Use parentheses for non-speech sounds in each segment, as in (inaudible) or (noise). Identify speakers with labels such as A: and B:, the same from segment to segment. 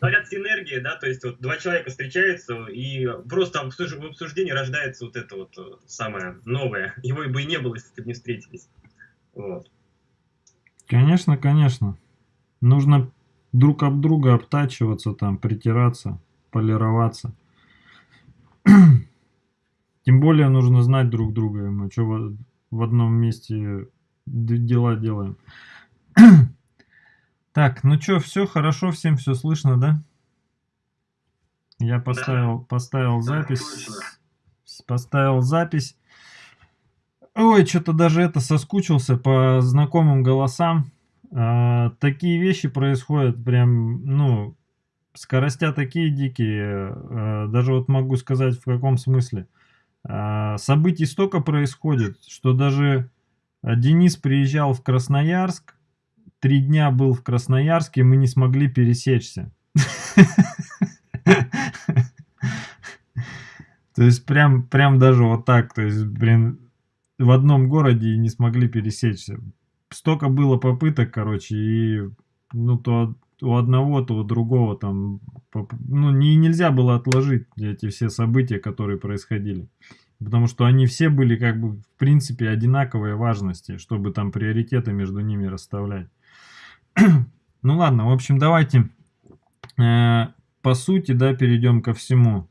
A: говорят, синергия, да, то есть вот два человека встречаются, и просто в обсуждении рождается вот это вот э, самое новое. Его бы и не было, если бы не встретились. Вот.
B: Конечно, конечно. Нужно друг об друга обтачиваться, там, притираться, полироваться. (clears throat) Тем более нужно знать друг друга, мы что в одном месте дела делаем. (clears throat) Так, ну что, все хорошо, всем все слышно, да? Я поставил, да. поставил запись. Поставил запись. Ой, что-то даже это соскучился по знакомым голосам. А, такие вещи происходят прям, ну, скоростя такие дикие. А, даже вот могу сказать в каком смысле. А, событий столько происходит, что даже а, Денис приезжал в Красноярск, три дня был в Красноярске, мы не смогли пересечься. То есть прям, прям даже вот так, то есть, блин, в одном городе не смогли пересечься. Столько было попыток, короче, и ну то у одного, то у другого там, ну не, нельзя было отложить эти все события, которые происходили. Потому что они все были как бы в принципе одинаковой важности, чтобы там приоритеты между ними расставлять. (clears throat) ну ладно, в общем, давайте э, по сути, да, перейдем ко всему.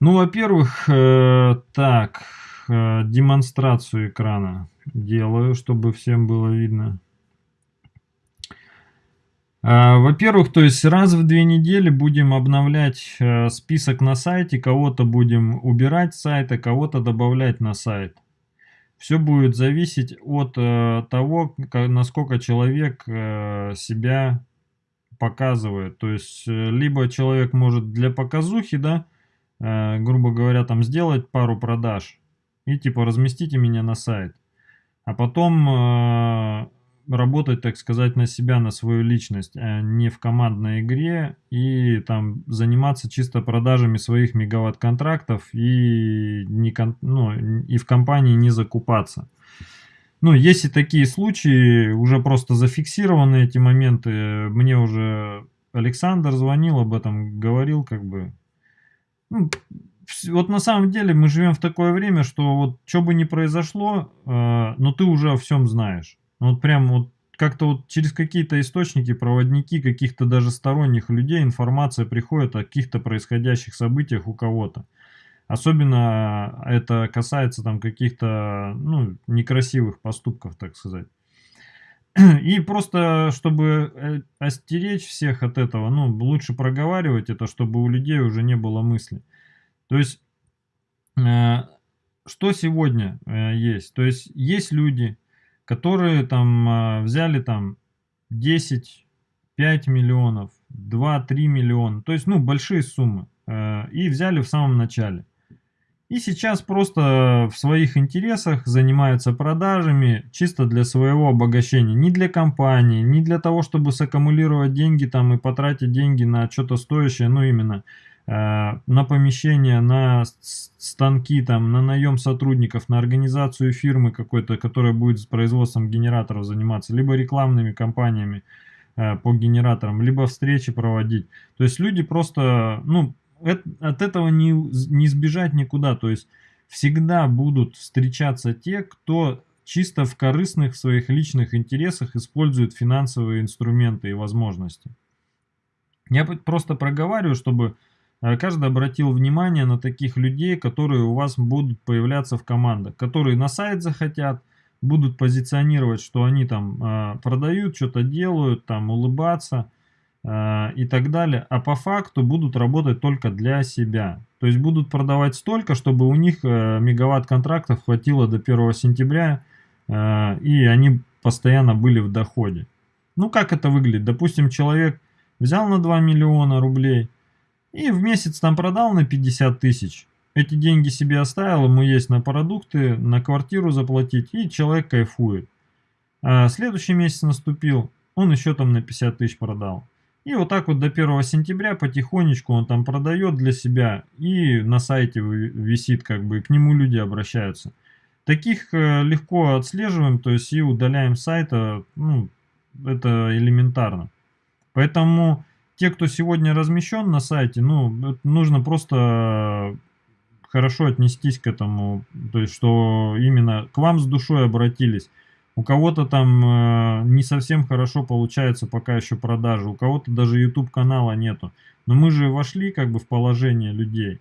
B: Ну, во-первых, э, так, э, демонстрацию экрана делаю, чтобы всем было видно. Э, Во-первых, то есть раз в две недели будем обновлять э, список на сайте, кого-то будем убирать с сайта, кого-то добавлять на сайт. Все будет зависеть от э, того, насколько человек э, себя показывает. То есть, э, либо человек может для показухи, да, э, грубо говоря, там сделать пару продаж и типа разместите меня на сайт. А потом э, работать, так сказать, на себя, на свою личность, а не в командной игре и там заниматься чисто продажами своих мегаватт-контрактов и, не, ну, и в компании не закупаться. Ну, есть и такие случаи, уже просто зафиксированы эти моменты. Мне уже Александр звонил об этом, говорил как бы. Ну, вот на самом деле мы живем в такое время, что вот что бы ни произошло, э, но ты уже о всем знаешь. Вот прям вот как-то вот через какие-то источники, проводники, каких-то даже сторонних людей информация приходит о каких-то происходящих событиях у кого-то. Особенно это касается там каких-то ну, некрасивых поступков, так сказать. И просто, чтобы э, остеречь всех от этого, ну, лучше проговаривать это, чтобы у людей уже не было мысли. То есть, э, что сегодня э, есть? То есть, есть люди, которые там э, взяли там 10, 5 миллионов, 2-3 миллиона, то есть, ну, большие суммы, э, и взяли в самом начале. И сейчас просто в своих интересах занимаются продажами чисто для своего обогащения. Не для компании, не для того, чтобы саккумулировать деньги там и потратить деньги на что-то стоящее, ну именно на помещение, на станки, там, на наем сотрудников, на организацию фирмы какой-то, которая будет с производством генераторов заниматься, либо рекламными кампаниями э, по генераторам, либо встречи проводить. То есть люди просто, ну, от этого не, не сбежать никуда. То есть всегда будут встречаться те, кто чисто в корыстных своих личных интересах использует финансовые инструменты и возможности. Я просто проговариваю, чтобы Э, каждый обратил внимание на таких людей, которые у вас будут появляться в командах, которые на сайт захотят, будут позиционировать, что они там э, продают, что-то делают, там улыбаться э, и так далее, а по факту будут работать только для себя. То есть будут продавать столько, чтобы у них э, мегаватт контрактов хватило до 1 сентября, э, и они постоянно были в доходе. Ну как это выглядит? Допустим, человек взял на 2 миллиона рублей, и в месяц там продал на 50 тысяч. Эти деньги себе оставил, ему есть на продукты, на квартиру заплатить, и человек кайфует. А следующий месяц наступил, он еще там на 50 тысяч продал. И вот так вот до 1 сентября потихонечку он там продает для себя и на сайте висит, как бы, к нему люди обращаются. Таких э, легко отслеживаем, то есть и удаляем сайта, ну, это элементарно. Поэтому те, кто сегодня размещен на сайте, ну, нужно просто хорошо отнестись к этому, то есть, что именно к вам с душой обратились. У кого-то там э, не совсем хорошо получается пока еще продажи, у кого-то даже YouTube канала нету. Но мы же вошли как бы в положение людей.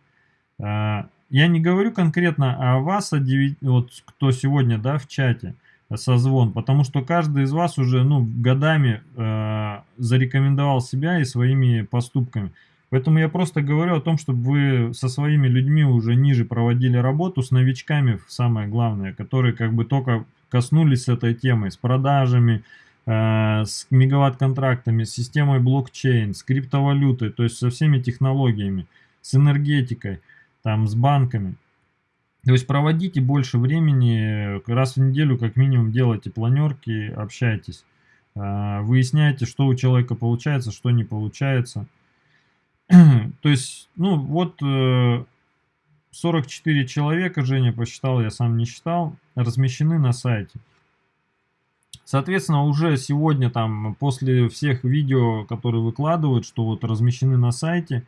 B: Э, я не говорю конкретно о вас, о 9, вот кто сегодня, да, в чате, созвон, потому что каждый из вас уже, ну, годами э, зарекомендовал себя и своими поступками. Поэтому я просто говорю о том, чтобы вы со своими людьми уже ниже проводили работу, с новичками, самое главное, которые как бы только коснулись этой темы, с продажами, э, с мегаватт-контрактами, с системой блокчейн, с криптовалютой, то есть со всеми технологиями, с энергетикой, там, с банками. То есть проводите больше времени, раз в неделю как минимум делайте планерки, общайтесь, э, выясняйте, что у человека получается, что не получается. (clears throat) То есть, ну вот 44 э, человека, Женя посчитал, я сам не считал, размещены на сайте. Соответственно, уже сегодня там, после всех видео, которые выкладывают, что вот размещены на сайте,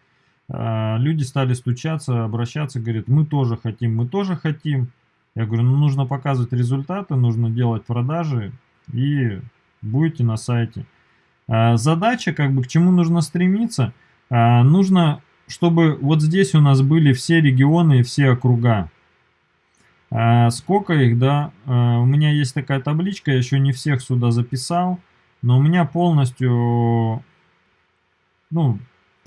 B: люди стали стучаться, обращаться, говорят, мы тоже хотим, мы тоже хотим. Я говорю, ну нужно показывать результаты, нужно делать продажи и будете на сайте. Э, задача, как бы, к чему нужно стремиться – а, нужно, чтобы вот здесь у нас были все регионы и все округа. А, сколько их, да? А, у меня есть такая табличка, я еще не всех сюда записал, но у меня полностью, ну,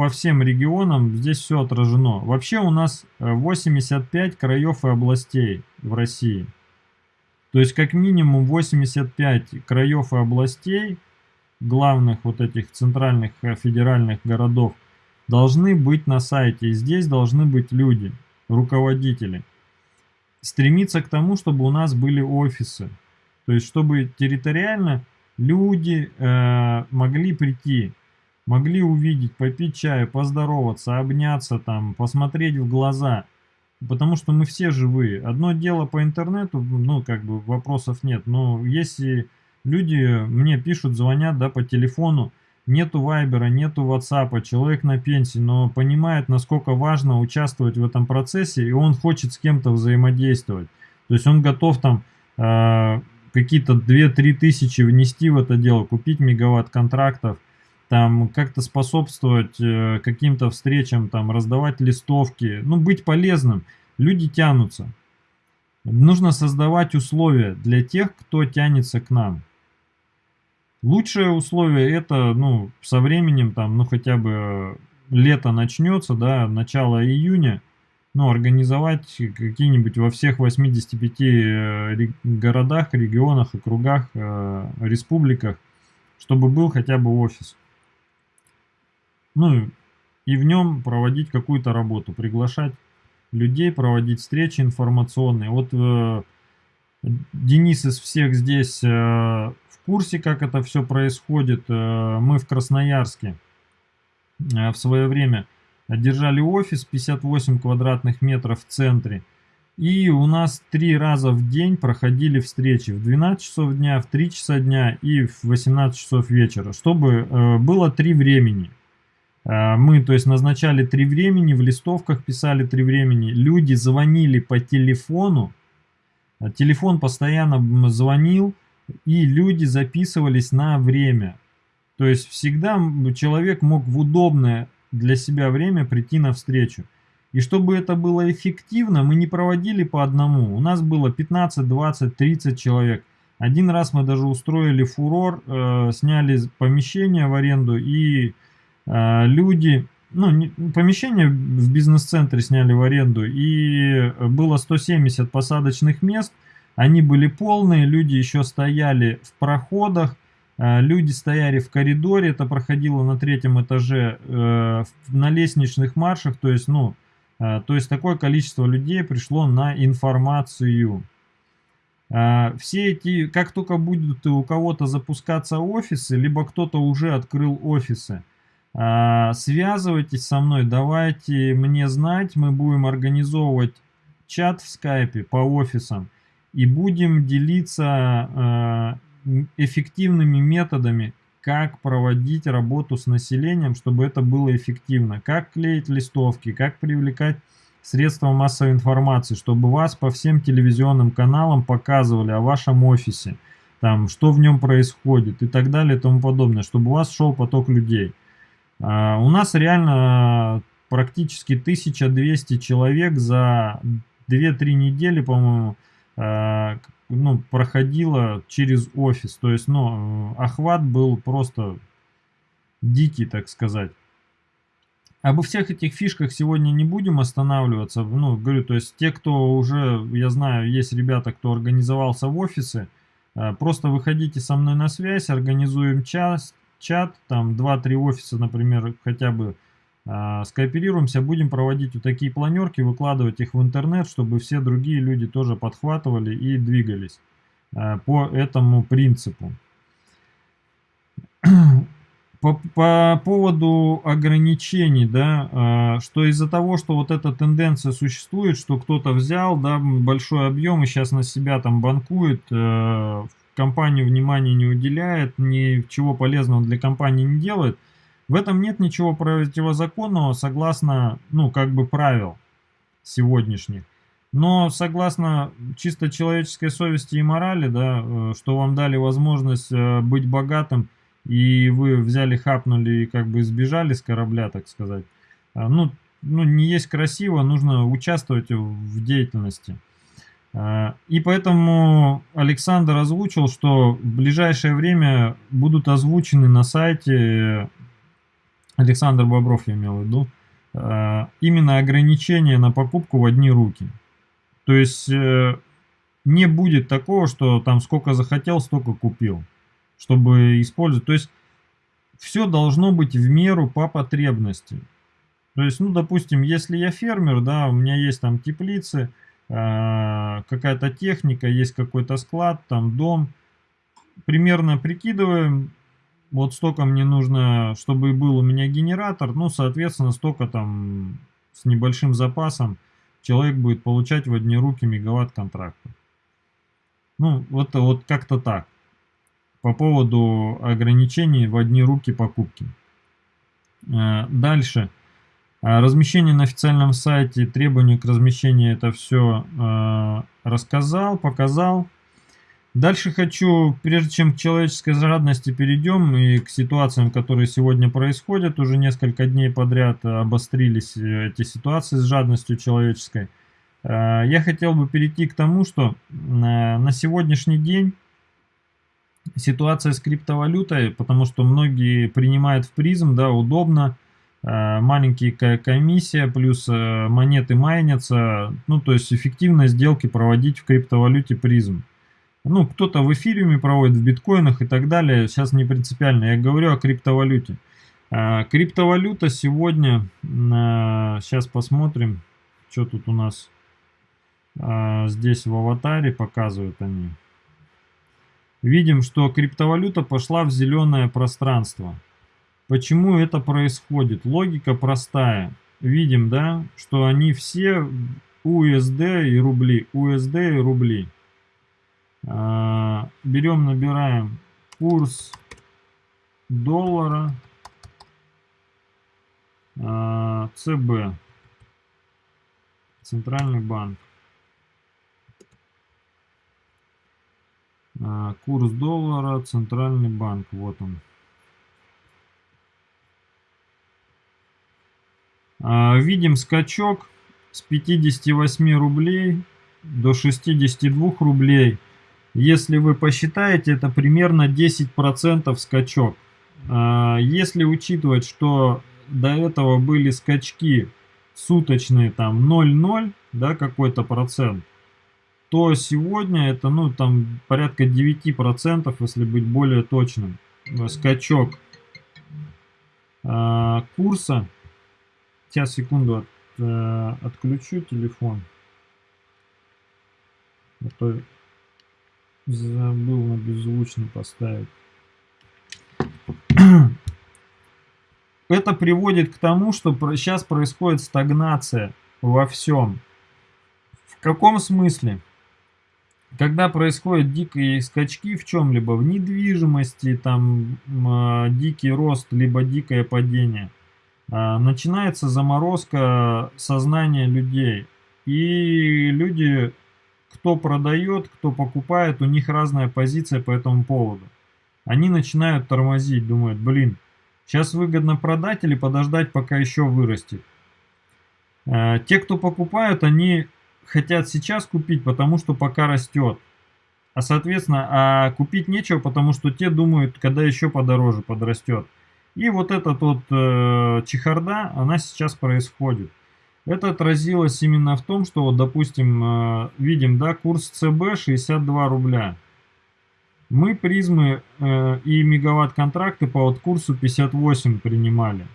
B: по всем регионам здесь все отражено. Вообще у нас 85 краев и областей в России. То есть как минимум 85 краев и областей, главных вот этих центральных э, федеральных городов, должны быть на сайте. И здесь должны быть люди, руководители. Стремиться к тому, чтобы у нас были офисы. То есть, чтобы территориально люди э, могли прийти, могли увидеть, попить чаю, поздороваться, обняться, там, посмотреть в глаза. Потому что мы все живые. Одно дело по интернету, ну, как бы вопросов нет. Но если люди мне пишут, звонят, да, по телефону, Нету Вайбера, нету Ватсапа, человек на пенсии, но понимает, насколько важно участвовать в этом процессе, и он хочет с кем-то взаимодействовать. То есть он готов там э, какие-то 2-3 тысячи внести в это дело, купить мегаватт контрактов, там как-то способствовать э, каким-то встречам, там раздавать листовки, ну быть полезным. Люди тянутся. Нужно создавать условия для тех, кто тянется к нам. Лучшее условие это, ну, со временем, там, ну, хотя бы лето начнется, да, начало июня, ну, организовать какие-нибудь во всех 85 э, городах, регионах, округах, э, республиках, чтобы был хотя бы офис. Ну, и в нем проводить какую-то работу, приглашать людей, проводить встречи информационные. Вот э, Денис из всех здесь э, курсе, как это все происходит. Э, мы в Красноярске э, в свое время держали офис 58 квадратных метров в центре. И у нас три раза в день проходили встречи в 12 часов дня, в 3 часа дня и в 18 часов вечера, чтобы э, было три времени. Мы, то есть, назначали три времени, в листовках писали три времени. Люди звонили по телефону, телефон постоянно звонил, и люди записывались на время. То есть всегда человек мог в удобное для себя время прийти на встречу. И чтобы это было эффективно, мы не проводили по одному. У нас было 15, 20, 30 человек. Один раз мы даже устроили фурор, э, сняли помещение в аренду, и э, люди, ну, помещение в бизнес-центре сняли в аренду, и было 170 посадочных мест – они были полные, люди еще стояли в проходах, э, люди стояли в коридоре, это проходило на третьем этаже, э, на лестничных маршах, то есть, ну, э, то есть такое количество людей пришло на информацию. Все эти, как только будут у кого-то запускаться офисы, либо кто-то уже открыл офисы, связывайтесь со мной, давайте мне знать, мы будем организовывать чат в скайпе по офисам и будем делиться э, эффективными методами, как проводить работу с населением, чтобы это было эффективно. Как клеить листовки, как привлекать средства массовой информации, чтобы вас по всем телевизионным каналам показывали о вашем офисе, там, что в нем происходит и так далее и тому подобное, чтобы у вас шел поток людей. А, у нас реально практически 1200 человек за 2-3 недели, по-моему, а, ну, проходило через офис. То есть, ну, охват был просто дикий, так сказать. Обо всех этих фишках сегодня не будем останавливаться. Ну, говорю, то есть те, кто уже, я знаю, есть ребята, кто организовался в офисы, просто выходите со мной на связь, организуем час, чат, там 2-3 офиса, например, хотя бы э, скооперируемся, будем проводить вот такие планерки, выкладывать их в интернет, чтобы все другие люди тоже подхватывали и двигались э, по этому принципу. (clears throat) По, по поводу ограничений, да, а, что из-за того, что вот эта тенденция существует, что кто-то взял, да, большой объем и сейчас на себя там банкует, э, компанию внимания не уделяет, ничего полезного для компании не делает, в этом нет ничего противозаконного, согласно, ну, как бы правил сегодняшних. Но согласно чисто человеческой совести и морали, да, э, что вам дали возможность э, быть богатым, и вы взяли, хапнули и как бы сбежали с корабля, так сказать. А, ну, ну, не есть красиво, нужно участвовать в деятельности. А, и поэтому Александр озвучил, что в ближайшее время будут озвучены на сайте, Александр Бобров я имел в виду, а, именно ограничения на покупку в одни руки. То есть э, не будет такого, что там сколько захотел, столько купил чтобы использовать. То есть все должно быть в меру по потребности. То есть, ну, допустим, если я фермер, да, у меня есть там теплицы, какая-то техника, есть какой-то склад, там дом. Примерно прикидываем, вот столько мне нужно, чтобы был у меня генератор, ну, соответственно, столько там с небольшим запасом человек будет получать в одни руки мегаватт контракта. Ну, вот, вот как-то так по поводу ограничений в одни руки покупки. Э, дальше. Э, размещение на официальном сайте, требования к размещению, это все э, рассказал, показал. Дальше хочу, прежде чем к человеческой жадности перейдем и к ситуациям, которые сегодня происходят, уже несколько дней подряд обострились эти ситуации с жадностью человеческой. Я хотел бы перейти к тому, что на сегодняшний день ситуация с криптовалютой, потому что многие принимают в призм, да, удобно, э, маленькие комиссия, плюс э, монеты майнятся, ну, то есть эффективно сделки проводить в криптовалюте призм. Ну, кто-то в эфириуме проводит, в биткоинах и так далее, сейчас не принципиально, я говорю о криптовалюте. Э, криптовалюта сегодня, сейчас посмотрим, что тут у нас здесь в аватаре показывают они видим, что криптовалюта пошла в зеленое пространство. Почему это происходит? Логика простая. Видим, да, что они все USD и рубли, USD и рубли. А, берем, набираем курс доллара а, ЦБ, Центральный банк. А, курс доллара, центральный банк, вот он. Видим скачок с 58 рублей до 62 рублей. Если вы посчитаете, это примерно 10% скачок. А, если учитывать, что до этого были скачки суточные, там 0,0, да, какой-то процент, то сегодня это, ну, там порядка 9%, если быть более точным. Скачок э, курса. Сейчас, секунду, от, э, отключу телефон. А то забыл на беззвучный поставить. (clears throat) Это приводит к тому, что сейчас происходит стагнация во всем. В каком смысле? когда происходят дикие скачки в чем-либо, в недвижимости, там э, дикий рост, либо дикое падение, начинается заморозка сознания людей. И люди, кто продает, кто покупает, у них разная позиция по этому поводу. Они начинают тормозить, думают, блин, сейчас выгодно продать или подождать, пока еще вырастет. Э, те, кто покупают, они хотят сейчас купить, потому что пока растет. А соответственно, а купить нечего, потому что те думают, когда еще подороже подрастет. И вот эта вот э, чехарда, она сейчас происходит. Это отразилось именно в том, что, вот, допустим, э, видим, да, курс ЦБ 62 рубля. Мы призмы э, и мегаватт-контракты по вот курсу 58 принимали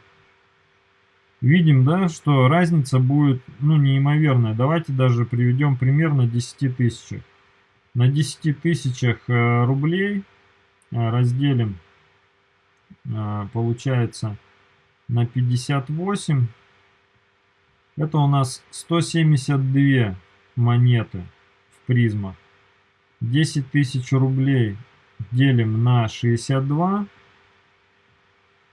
B: видим, да, что разница будет, ну, неимоверная. Давайте даже приведем пример на 10 тысячах. На 10 тысячах э, рублей э, разделим, получается, на 58. Это у нас 172 монеты в призмах. 10 тысяч рублей делим на 62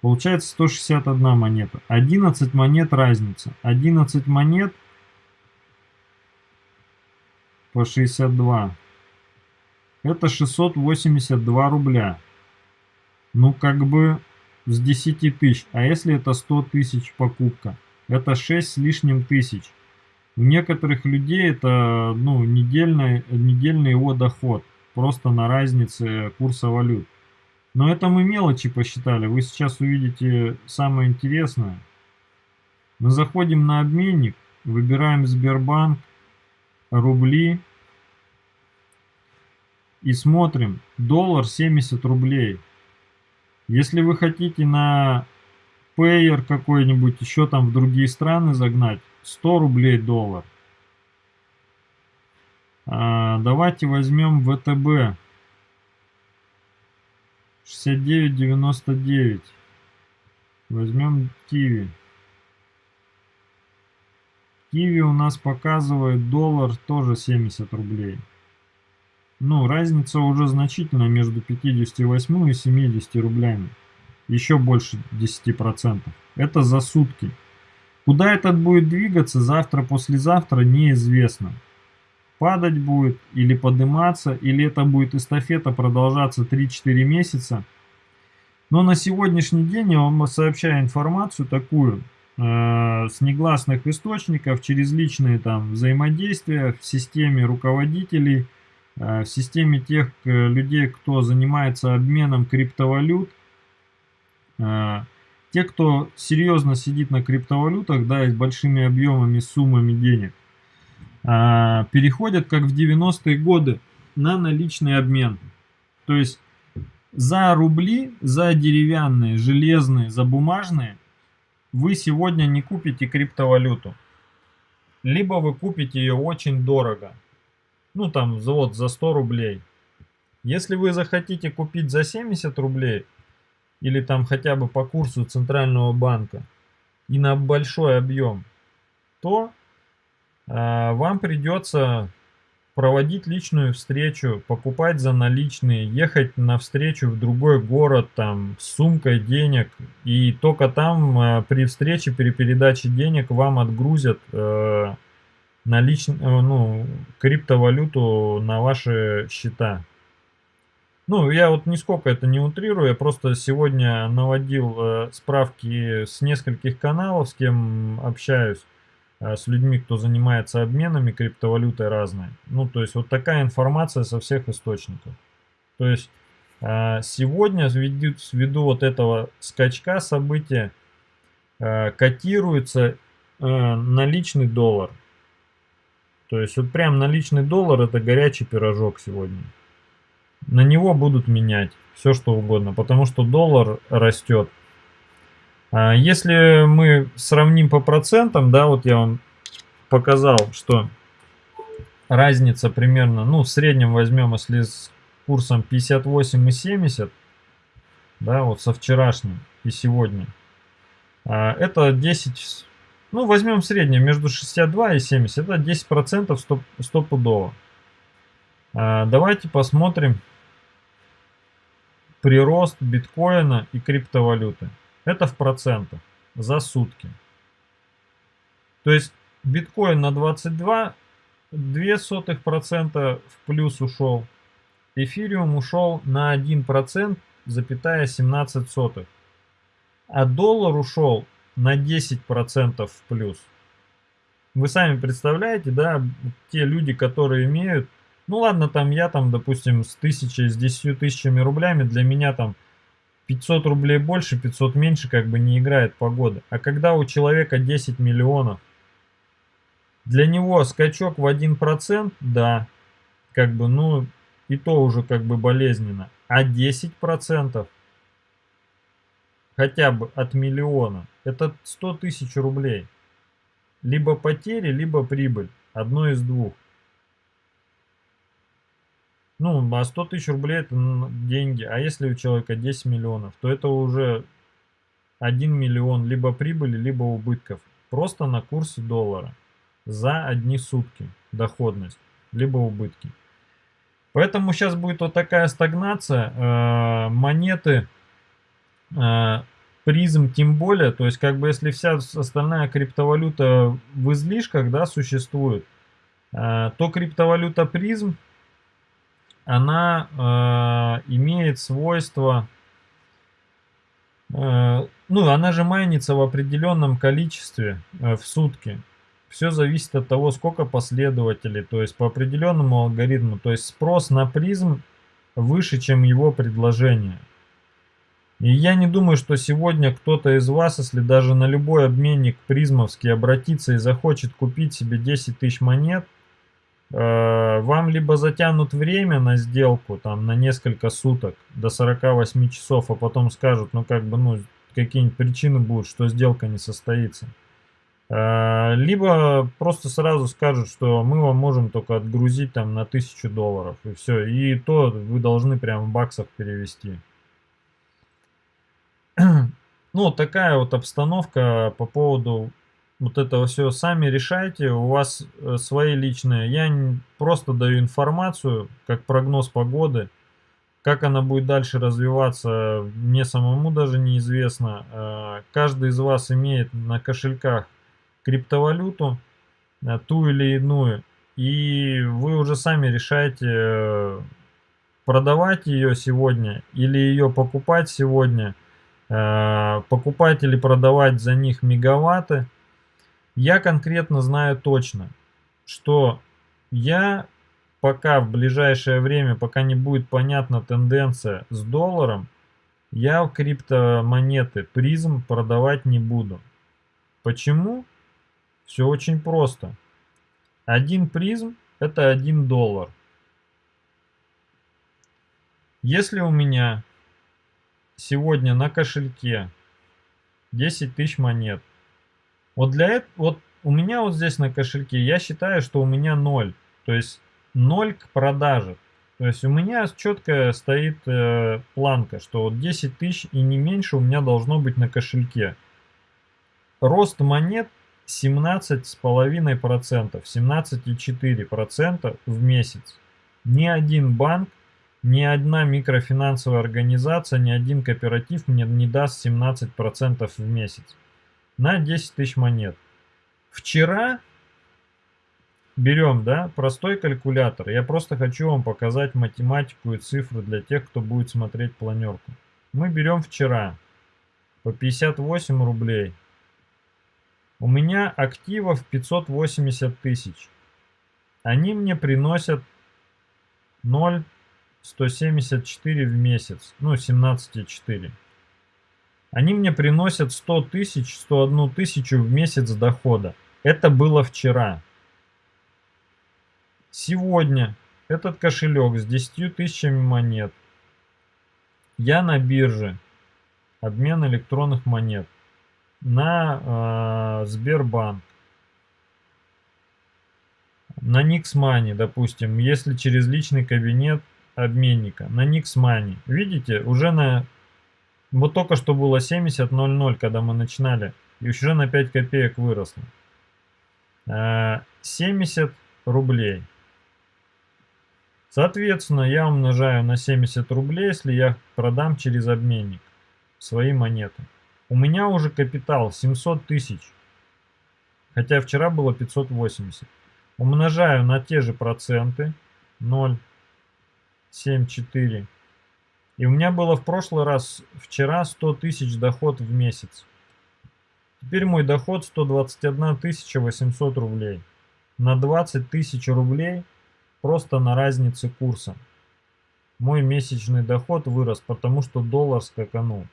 B: Получается 161 монета. 11 монет разница. 11 монет по 62. Это 682 рубля. Ну, как бы с 10 тысяч. А если это 100 тысяч покупка? Это 6 с лишним тысяч. У некоторых людей это ну, недельный, недельный его доход. Просто на разнице курса валют. Но это мы мелочи посчитали. Вы сейчас увидите самое интересное. Мы заходим на обменник, выбираем Сбербанк, рубли и смотрим. Доллар 70 рублей. Если вы хотите на Payer какой-нибудь, еще там в другие страны загнать, 100 рублей доллар. А, давайте возьмем ВТБ 69,99. Возьмем киви. Киви у нас показывает доллар тоже 70 рублей. Ну, разница уже значительная между 58 и 70 рублями. Еще больше 10%. Это за сутки. Куда этот будет двигаться завтра-послезавтра неизвестно падать будет или подниматься, или это будет эстафета продолжаться 3-4 месяца. Но на сегодняшний день я вам сообщаю информацию такую, э, с негласных источников, через личные там взаимодействия в системе руководителей, в системе тех э, людей, кто занимается обменом криптовалют, э, те, кто серьезно сидит на криптовалютах, да, и с большими объемами, суммами денег, переходят, как в 90-е годы, на наличный обмен. То есть за рубли, за деревянные, железные, за бумажные вы сегодня не купите криптовалюту. Либо вы купите ее очень дорого. Ну там вот за 100 рублей. Если вы захотите купить за 70 рублей, или там хотя бы по курсу Центрального банка, и на большой объем, то а, вам придется проводить личную встречу, покупать за наличные, ехать на встречу в другой город там с сумкой денег и только там э, при встрече, при передаче денег вам отгрузят э, налич... Э, ну, криптовалюту на ваши счета. Ну, я вот нисколько это не утрирую, я просто сегодня наводил э, справки с нескольких каналов, с кем общаюсь. Э, с людьми, кто занимается обменами криптовалютой разной. Ну, то есть вот такая информация со всех источников. То есть э, сегодня ввиду, ввиду вот этого скачка события э, котируется наличный доллар. То есть вот прям наличный доллар это горячий пирожок сегодня. На него будут менять все что угодно, потому что доллар растет. А если мы сравним по процентам, да, вот я вам показал, что разница примерно, ну, в среднем возьмем, если с курсом 58,70, да, вот со вчерашним и сегодня, а, это 10, ну, возьмем среднее между 62 и 70, это 10% стоп, стопудово. А, давайте посмотрим прирост биткоина и криптовалюты. Это в процентах за сутки. То есть биткоин на 22 0,02% в плюс ушел. Эфириум ушел на 1%, запятая 17 сотых. А доллар ушел на 10% в плюс. Вы сами представляете, да, те люди, которые имеют, ну ладно, там я там, допустим, с тысячей, с 10 тысячами рублями, для меня там 500 рублей больше, 500 меньше, как бы не играет погода. А когда у человека 10 миллионов, для него скачок в 1%, да, как бы, ну, и то уже как бы болезненно. А 10% хотя бы от миллиона, это 100 тысяч рублей. Либо потери, либо прибыль. Одно из двух. Ну, а 100 тысяч рублей это деньги. А если у человека 10 миллионов, то это уже 1 миллион либо прибыли, либо убытков. Просто на курсе доллара. За одни сутки доходность, либо убытки. Поэтому сейчас будет вот такая стагнация. Э, монеты призм тем более, то есть как бы если вся остальная криптовалюта в излишках, да, существует, э, то криптовалюта призм, она э, имеет свойство, э, ну, она же майнится в определенном количестве э, в сутки. Все зависит от того, сколько последователей, то есть по определенному алгоритму. То есть спрос на призм выше, чем его предложение. И я не думаю, что сегодня кто-то из вас, если даже на любой обменник призмовский обратится и захочет купить себе 10 тысяч монет, э, вам либо затянут время на сделку, там, на несколько суток, до 48 часов, а потом скажут, ну, как бы, ну, какие-нибудь причины будут, что сделка не состоится. Э, либо просто сразу скажут, что мы вам можем только отгрузить там на 1000 долларов, и все. И то вы должны прям в баксах перевести. (clears throat) Ну, такая вот обстановка по поводу вот этого все. Сами решайте, у вас э, свои личные. Я просто даю информацию, как прогноз погоды. Как она будет дальше развиваться, мне самому даже неизвестно. Э, каждый из вас имеет на кошельках криптовалюту, э, ту или иную. И вы уже сами решаете, продавать ее сегодня или ее покупать сегодня – покупать или продавать за них мегаватты. Я конкретно знаю точно, что я пока в ближайшее время, пока не будет понятна тенденция с долларом, я в криптомонеты призм продавать не буду. Почему? Все очень просто. Один призм это один доллар. Если у меня сегодня на кошельке 10 тысяч монет. Вот для этого, вот у меня вот здесь на кошельке, я считаю, что у меня 0. То есть 0 к продаже. То есть у меня четко стоит э, планка, что вот 10 тысяч и не меньше у меня должно быть на кошельке. Рост монет 17,5%, 17,4% в месяц. Ни один банк ни одна микрофинансовая организация, ни один кооператив мне не даст 17% в месяц на 10 тысяч монет. Вчера берем, да, простой калькулятор. Я просто хочу вам показать математику и цифры для тех, кто будет смотреть планерку. Мы берем вчера по 58 рублей. У меня активов 580 тысяч. Они мне приносят 0 174 в месяц, ну 17,4. Они мне приносят 100 тысяч, 101 тысячу в месяц дохода. Это было вчера. Сегодня этот кошелек с 10 тысячами монет. Я на бирже. Обмен электронных монет. На э, Сбербанк. На Никсмани, допустим. Если через личный кабинет обменника на Nix Money. Видите, уже на... Вот только что было 70.00, когда мы начинали. И уже на 5 копеек выросло. 70 а, рублей. Соответственно, я умножаю на 70 рублей, если я продам через обменник свои монеты. У меня уже капитал 700 тысяч, хотя вчера было 580. Умножаю на те же проценты 0,74. И у меня было в прошлый раз, вчера 100 тысяч доход в месяц. Теперь мой доход 121 800 рублей. На 20 тысяч рублей просто на разнице курса. Мой месячный доход вырос, потому что доллар скаканул.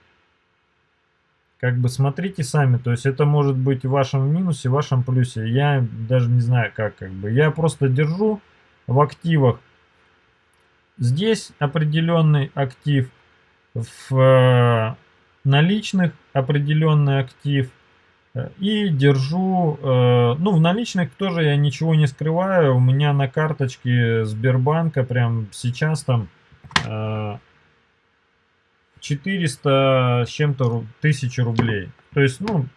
B: Как бы смотрите сами, то есть это может быть в вашем минусе, в вашем плюсе. Я даже не знаю как, как бы. Я просто держу в активах. Здесь определенный актив, в э, наличных определенный актив – и держу, э, ну в наличных тоже я ничего не скрываю, у меня на карточке Сбербанка прям сейчас там 400 э, с чем-то тысяч рублей. То есть, ну,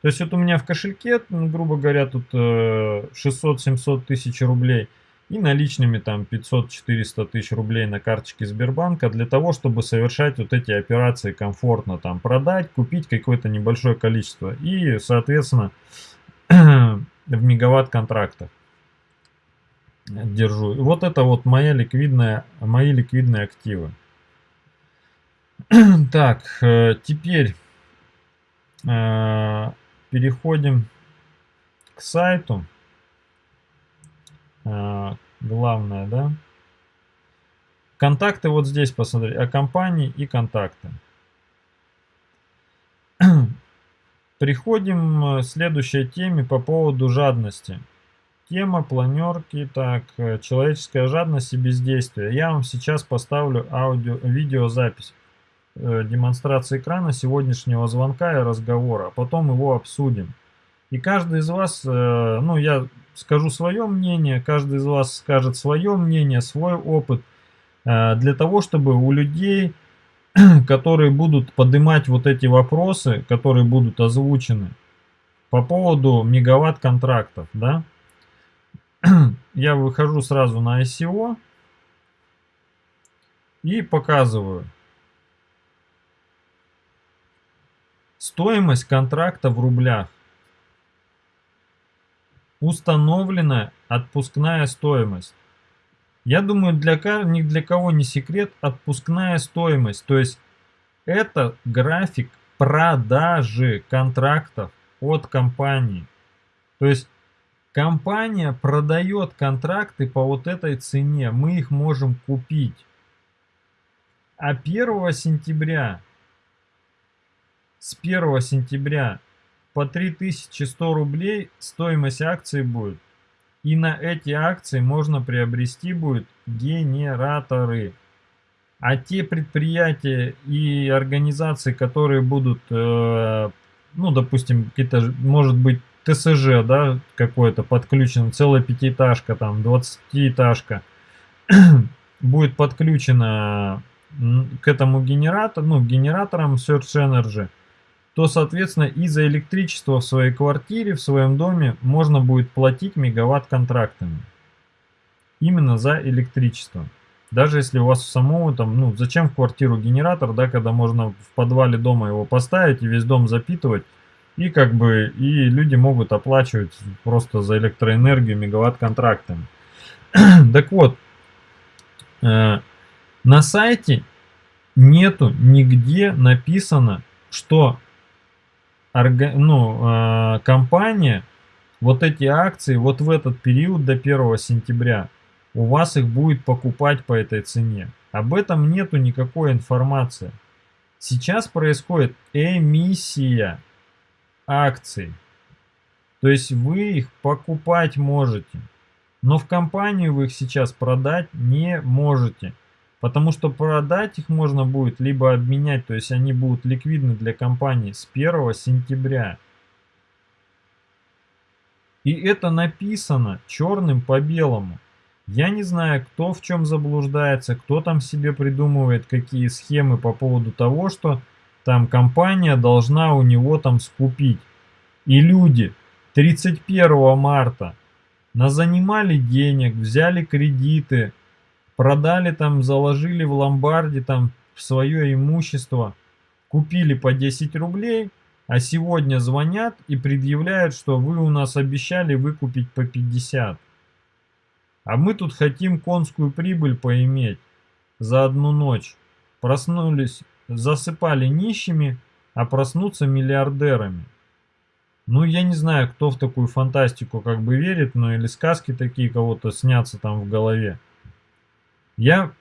B: то есть вот у меня в кошельке, грубо говоря, тут 600-700 э, тысяч рублей и наличными там 500-400 тысяч рублей на карточке Сбербанка для того, чтобы совершать вот эти операции комфортно, там продать, купить какое-то небольшое количество и, соответственно, (clears throat) в мегаватт контрактах держу. вот это вот моя ликвидная, мои ликвидные активы. (clears throat) Так, э, теперь э, переходим к сайту. А, главное, да. Контакты вот здесь посмотри, о компании и контакты. (clears throat) Приходим к следующей теме по поводу жадности. Тема планерки, так, человеческая жадность и бездействие. Я вам сейчас поставлю аудио, видеозапись э, демонстрации экрана сегодняшнего звонка и разговора, а потом его обсудим. И каждый из вас, э, ну я скажу свое мнение, каждый из вас скажет свое мнение, свой опыт, э, для того, чтобы у людей, (clears throat) которые будут поднимать вот эти вопросы, которые будут озвучены по поводу мегаватт контрактов, да, (clears throat) я выхожу сразу на ICO и показываю стоимость контракта в рублях установлена отпускная стоимость. Я думаю, для, ни для кого не секрет отпускная стоимость. То есть это график продажи контрактов от компании. То есть компания продает контракты по вот этой цене. Мы их можем купить. А 1 сентября, с 1 сентября по 3100 рублей стоимость акции будет. И на эти акции можно приобрести будет генераторы. А те предприятия и организации, которые будут, э, ну, допустим, какие-то, может быть, ТСЖ, да, какой-то подключен, целая пятиэтажка, там, 20-этажка, (clears throat) будет подключена к этому генератору, ну, генераторам Search Energy, то, соответственно, и за электричество в своей квартире, в своем доме можно будет платить мегаватт контрактами. Именно за электричество. Даже если у вас самого там, ну, зачем в квартиру генератор, да, когда можно в подвале дома его поставить и весь дом запитывать, и как бы, и люди могут оплачивать просто за электроэнергию мегаватт контрактами. (clears throat) так вот, э, на сайте нету нигде написано, что орга, ну, э, компания вот эти акции вот в этот период до 1 сентября у вас их будет покупать по этой цене. Об этом нету никакой информации. Сейчас происходит эмиссия акций. То есть вы их покупать можете. Но в компанию вы их сейчас продать не можете. Потому что продать их можно будет, либо обменять, то есть они будут ликвидны для компании с 1 сентября. И это написано черным по белому. Я не знаю, кто в чем заблуждается, кто там себе придумывает какие схемы по поводу того, что там компания должна у него там скупить. И люди 31 марта назанимали денег, взяли кредиты, продали там, заложили в ломбарде там свое имущество, купили по 10 рублей, а сегодня звонят и предъявляют, что вы у нас обещали выкупить по 50. А мы тут хотим конскую прибыль поиметь за одну ночь. Проснулись, засыпали нищими, а проснуться миллиардерами. Ну, я не знаю, кто в такую фантастику как бы верит, но или сказки такие кого-то снятся там в голове. Я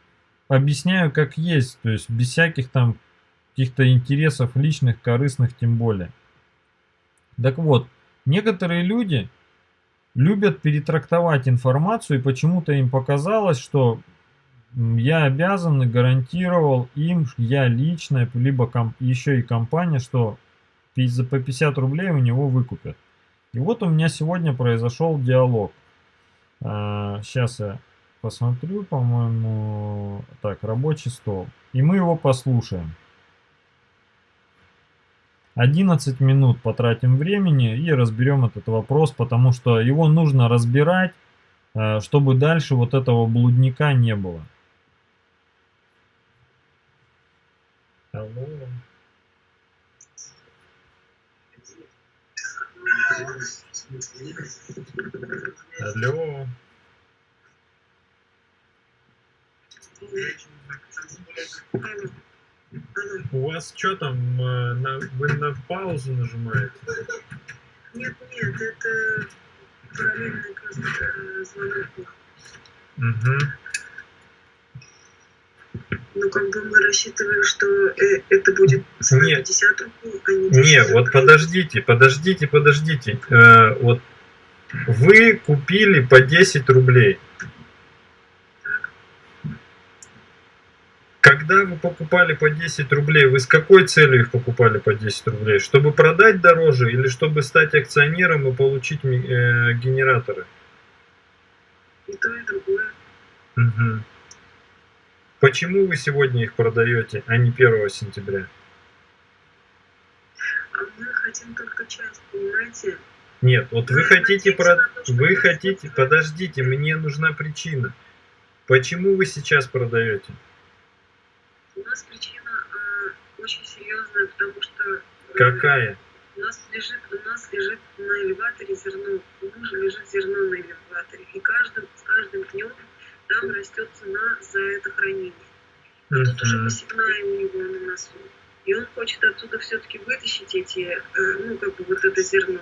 B: объясняю как есть, то есть без всяких там каких-то интересов личных, корыстных тем более. Так вот, некоторые люди любят перетрактовать информацию, и почему-то им показалось, что я обязан и гарантировал им, я лично, либо еще и компания, что за по 50 рублей у него выкупят. И вот у меня сегодня произошел диалог. А, сейчас я посмотрю, по-моему, так, рабочий стол. И мы его послушаем. 11 минут потратим времени и разберем этот вопрос, потому что его нужно разбирать, а, чтобы дальше вот этого блудника не было. Алло. Алло. У вас что там, э, на, вы на паузу нажимаете?
C: Нет, нет, это параллельный э, звонок.
B: Угу.
C: Ну, как бы мы рассчитывали, что э, это будет
B: Нет.
C: 50 рублей, а не 10
B: Не, вот подождите, подождите, подождите. Э, вот вы купили по 10 рублей. Когда вы покупали по 10 рублей, вы с какой целью их покупали по 10 рублей? Чтобы продать дороже или чтобы стать акционером и получить э, генераторы?
C: И то, и другое.
B: Мгм. Почему вы сегодня их продаете, а не 1 сентября?
C: А мы хотим только часть, понимаете?
B: Нет, вот вы
C: Мы
B: хотите про... Вы хотите... Подождите, мне нужна причина. Почему вы сейчас продаете?
C: У нас причина а, очень серьезная, потому что э,
B: Какая?
C: у нас лежит, у нас лежит на элеваторе зерно, у мужа лежит зерно на элеваторе, и каждым, с каждым днем там растет цена за это хранение. А тут уже посевная у него на носу. И он хочет оттуда все-таки вытащить эти, э, ну, как бы вот это зерно.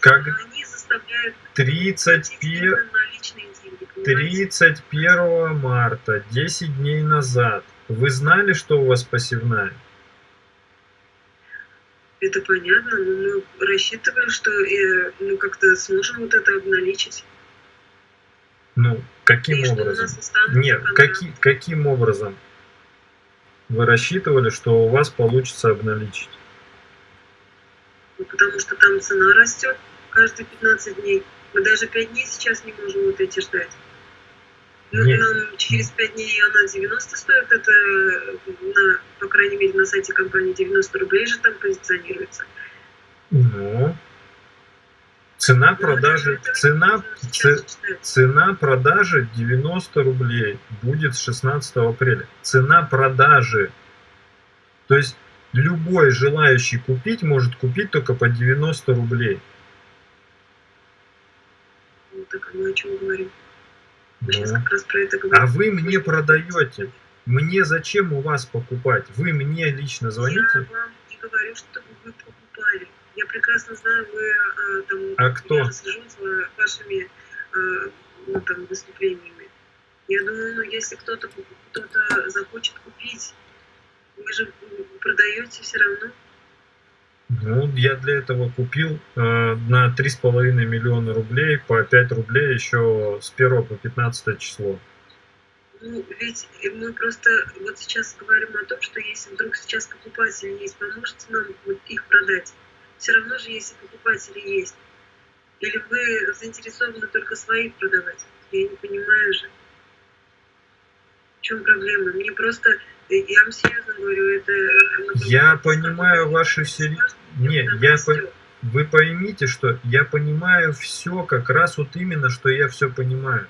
B: Как
C: Но они заставляют платить
B: 31...
C: именно наличные деньги, понимаете?
B: 31 марта, 10 дней назад, вы знали, что у вас посевная?
C: Это понятно, но мы рассчитывали, что э, мы как-то сможем вот это обналичить.
B: Ну, каким
C: и
B: образом? Нет, каки, каким образом? Вы рассчитывали, что у вас получится обналичить?
C: Ну, потому что там цена растет каждые 15 дней. Мы даже 5 дней сейчас не можем вот эти ждать.
B: Нет.
C: Нам через 5 дней она 90 стоит, это, на, по крайней мере, на сайте компании 90 рублей же там позиционируется.
B: Ну, цена продажи, цена,
C: ждать.
B: Цена продажи 90 рублей будет с 16 апреля. Цена продажи. То есть любой желающий купить может купить только по 90 рублей.
C: Ну, так а мы о чем говорим?
B: Ну. А вы мне продаете. Мне зачем у вас покупать? Вы мне лично
C: Я
B: звоните?
C: вам не говорю, чтобы вы покупали. Я прекрасно знаю, вы а, там...
B: А кто?
C: Я же слежу за вашими а, ну, там, выступлениями. Я думаю, ну, если кто-то кто захочет купить, вы же продаете все равно.
B: Ну, я для этого купил э, на 3,5 миллиона рублей по 5 рублей еще с 1 по 15 число.
C: Ну, ведь мы просто вот сейчас говорим о том, что если вдруг сейчас покупатель есть, поможете нам их продать? Все равно же, если покупатели есть. Или вы заинтересованы только своих продавать? Я не понимаю же. Чем проблема? Мне просто, э, я вам серьезно говорю, это... э,
B: Я понимаю ваши сери- Не, я по- Вы поймите, что я понимаю все как раз вот именно, что я все понимаю.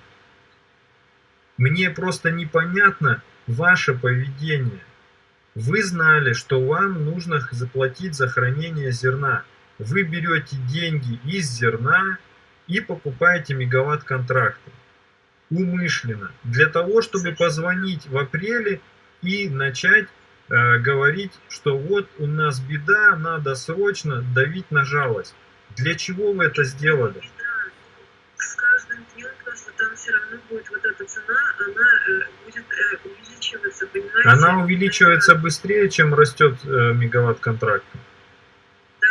B: Мне просто непонятно ваше поведение. Вы знали, что вам нужно заплатить за хранение зерна. Вы берете деньги из зерна и покупаете мегаватт-контракты. Умышленно. Для того, чтобы позвонить в апреле и начать э, говорить, что вот у нас беда, надо срочно давить на жалость. Для чего вы это сделали?
C: С каждым днем просто там все равно будет вот эта цена, она э, будет э, увеличиваться, понимаете?
B: Она увеличивается быстрее, чем растет э, мегаватт контракта.
C: Да.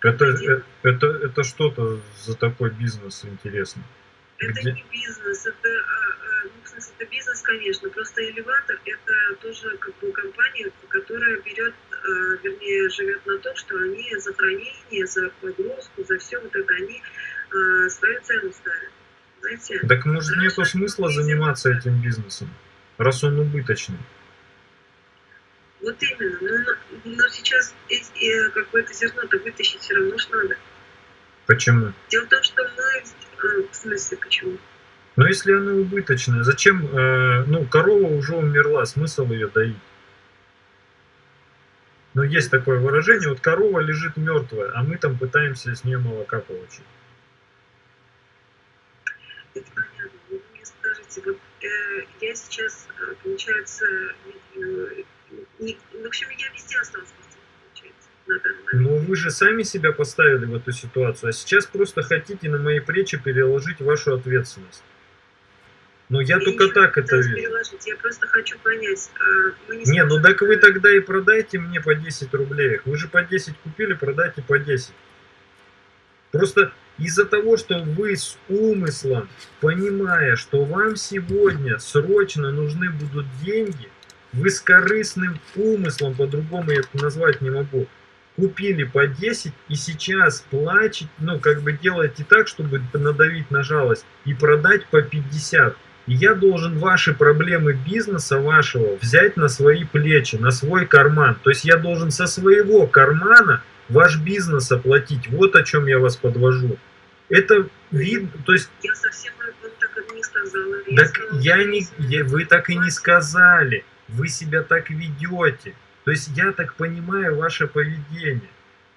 B: Это, это, это, это что-то за такой бизнес интересно?
C: Это
B: Где?
C: не бизнес, это, а, а, ну, в смысле, это бизнес, конечно, просто элеватор это тоже как бы компания, которая берет, вернее, живет на том, что они за хранение, за погрузку, за все вот это, они свою цену ставят. Знаете?
B: Так может нету смысла заниматься этим бизнесом, раз он убыточный?
C: Вот именно, но, но- но сейчас э, как бы это зерно-то вытащить все равно ж надо.
B: Почему?
C: Дело в том, что мы, а, в смысле, почему?
B: Но если оно убыточное, зачем, э, ну, корова уже умерла, смысл ее доить? Ну, есть такое выражение, вот корова лежит мертвая, а мы там пытаемся с нее молока получить.
C: Это понятно. Вы мне скажите, вот э, я сейчас, э, получается, э, в общем, я везде осталась.
B: Но вы же сами себя поставили в эту ситуацию, а сейчас просто хотите на мои плечи переложить вашу ответственность. Но я только
C: ничего
B: так это вижу.
C: Я просто хочу понять. а, не
B: Не, ну так вы тогда и продайте мне по 10 рублей. Вы же по 10 купили, продайте по 10. Просто из-за того, что вы с умыслом, понимая, что вам сегодня срочно нужны будут деньги, вы с корыстным умыслом, по-другому я это назвать не могу, купили по 10 и сейчас плачете, ну как бы делаете так, чтобы надавить на жалость и продать по 50. И я должен ваши проблемы бизнеса вашего взять на свои плечи, на свой карман. То есть я должен со своего кармана ваш бизнес оплатить. Вот о чем я вас подвожу. Это видно, то есть
C: Я совсем вам так и не сказала. Я
B: так
C: сказала,
B: я не, я- вы так и не сказали. Вы себя так ведете. То есть я так понимаю ваше поведение.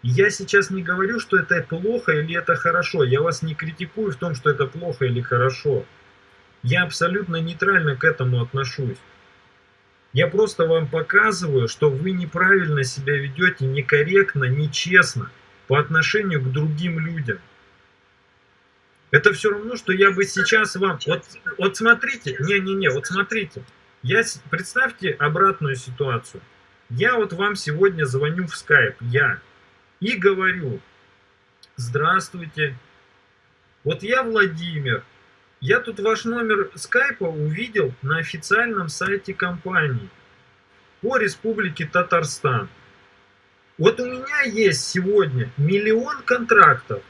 B: Я сейчас не говорю, что это плохо или это хорошо. Я вас не критикую в том, что это плохо или хорошо. Я абсолютно нейтрально к этому отношусь. Я просто вам показываю, что вы неправильно себя ведете, некорректно, нечестно по отношению к другим людям. Это все равно, что я бы сейчас вам... Вот, вот смотрите, не-не-не, вот смотрите. Я, представьте обратную ситуацию. Я вот вам сегодня звоню в скайп, я, и говорю, здравствуйте, вот я Владимир, я тут ваш номер скайпа увидел на официальном сайте компании по республике Татарстан. Вот у меня есть сегодня миллион контрактов.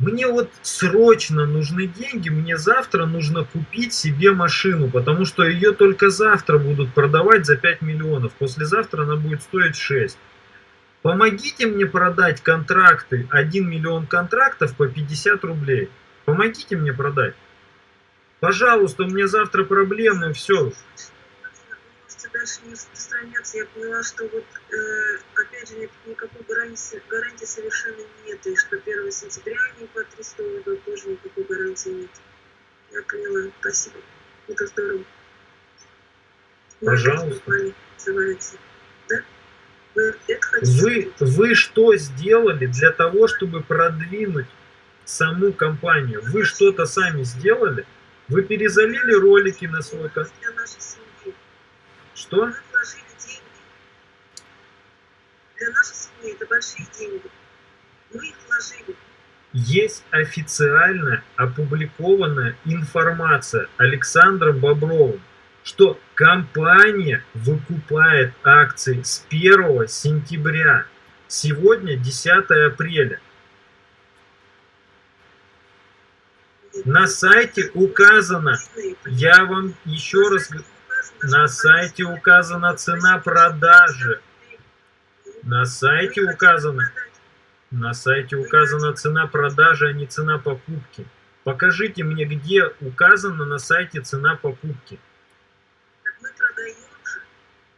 B: Мне вот срочно нужны деньги, мне завтра нужно купить себе машину, потому что ее только завтра будут продавать за 5 миллионов. Послезавтра она будет стоить 6. Помогите мне продать контракты, 1 миллион контрактов по 50 рублей. Помогите мне продать. Пожалуйста, у меня завтра проблемы, все.
C: Можете дальше не распространяться. Я поняла, что вот, э, опять же, нет никакой гарантии, гарантии совершенно нет. И что 1 сентября они по 300 уйдут, тоже никакой гарантии нет. Я поняла. Спасибо. Это здорово.
B: Пожалуйста.
C: Называется. Да? Вы?
B: Вы, вы что сделали для того, чтобы продвинуть саму компанию? Вы что-то сами сделали? Вы перезалили ролики на свой канал? Что?
C: Мы вложили деньги. Для нашей семьи это большие деньги. Мы их вложили.
B: Есть официально опубликованная информация Александром Бобровым, что компания выкупает акции с 1 сентября. Сегодня 10 апреля. На сайте указано, я вам еще раз говорю, на сайте указана цена продажи. На сайте указано, на сайте указана цена продажи, а не цена покупки. Покажите мне, где указана на сайте цена покупки.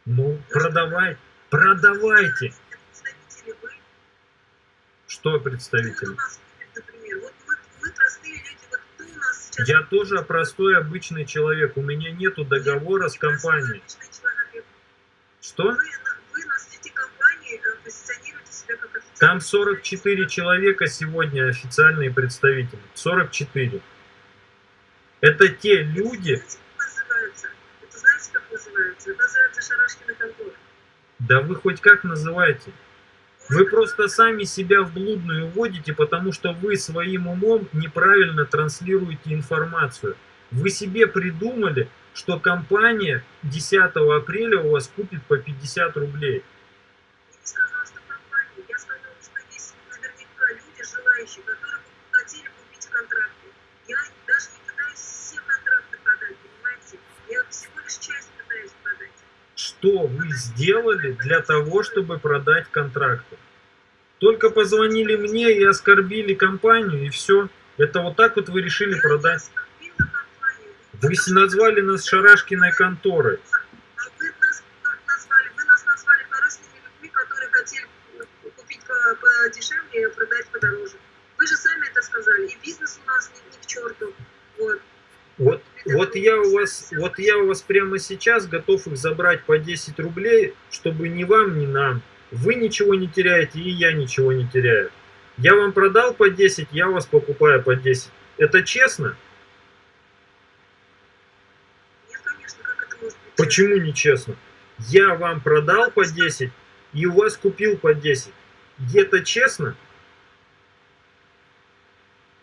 B: Ну, продавай, продавайте. Что
C: Кто
B: Я тоже простой обычный человек. У меня нету договора с компанией. Что?
C: Вы, вы на сети компании позиционируете себя как официальный
B: Там 44 человека сегодня официальные представители. 44. Это те люди?
C: Это знаете, как называется? Это называется Шарашкина контора.
B: да вы хоть как называете? Вы просто сами себя в блудную вводите, потому что вы своим умом неправильно транслируете информацию. Вы себе придумали, что компания 10 апреля у вас купит по 50 рублей.
C: Я не сказала, что компания. Я сказала, что есть наверняка люди, желающие, которые бы хотели купить контракты. Я даже не пытаюсь все контракты продать, понимаете? Я всего лишь часть пытаюсь продать.
B: Что вы сделали для того, чтобы продать контракты? Только позвонили мне и оскорбили компанию, и все. Это вот так вот вы решили продать.
C: не.
B: Вы назвали нас Шарашкиной конторой.
C: Продать подороже. Вы же сами это сказали. И бизнес у нас ни, ни к черту. Вот.
B: Вот, вот я у вас, вот я у вас прямо сейчас готов их забрать по 10 рублей, чтобы ни вам, ни нам. Вы ничего не теряете, и я ничего не теряю. Я вам продал по 10, я вас покупаю по 10. Это честно?
C: Нет, конечно, как это может быть?
B: Почему нечестно? Я вам продал по 10, и у вас купил по 10. Это честно?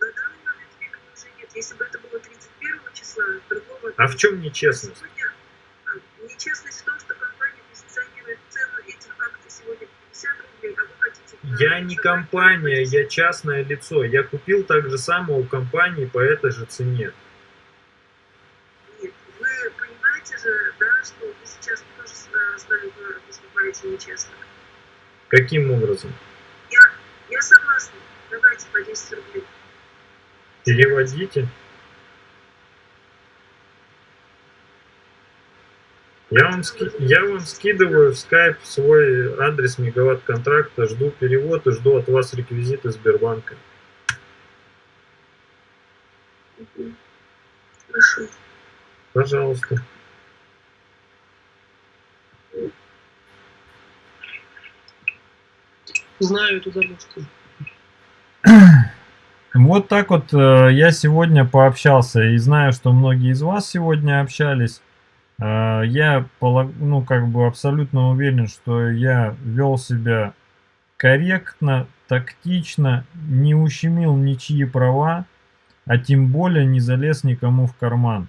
C: На данный момент нет. Если бы
B: А в чем нечестность?
C: А, нечестность в том, что компания позиционирует цену этих акций сегодня 50 рублей, а вы хотите...
B: Я не компания, я частное лицо. Я купил так же самое у компании по этой же цене.
C: Нет, вы понимаете же, да, что вы сейчас тоже с нами поступаете нечестно.
B: Каким образом?
C: Я, я согласна. Давайте по 10 рублей.
B: Переводите. Я вам, ски- я вам скидываю в скайп свой адрес мегаватт контракта, жду перевод и жду от вас реквизиты Сбербанка.
C: Хорошо.
B: Пожалуйста.
D: Знаю эту дорожку. (clears throat)
B: Вот так вот э, я сегодня пообщался и знаю, что многие из вас сегодня общались. Э, я ну, как бы абсолютно уверен, что я вел себя корректно, тактично, не ущемил ничьи права, а тем более не залез никому в карман.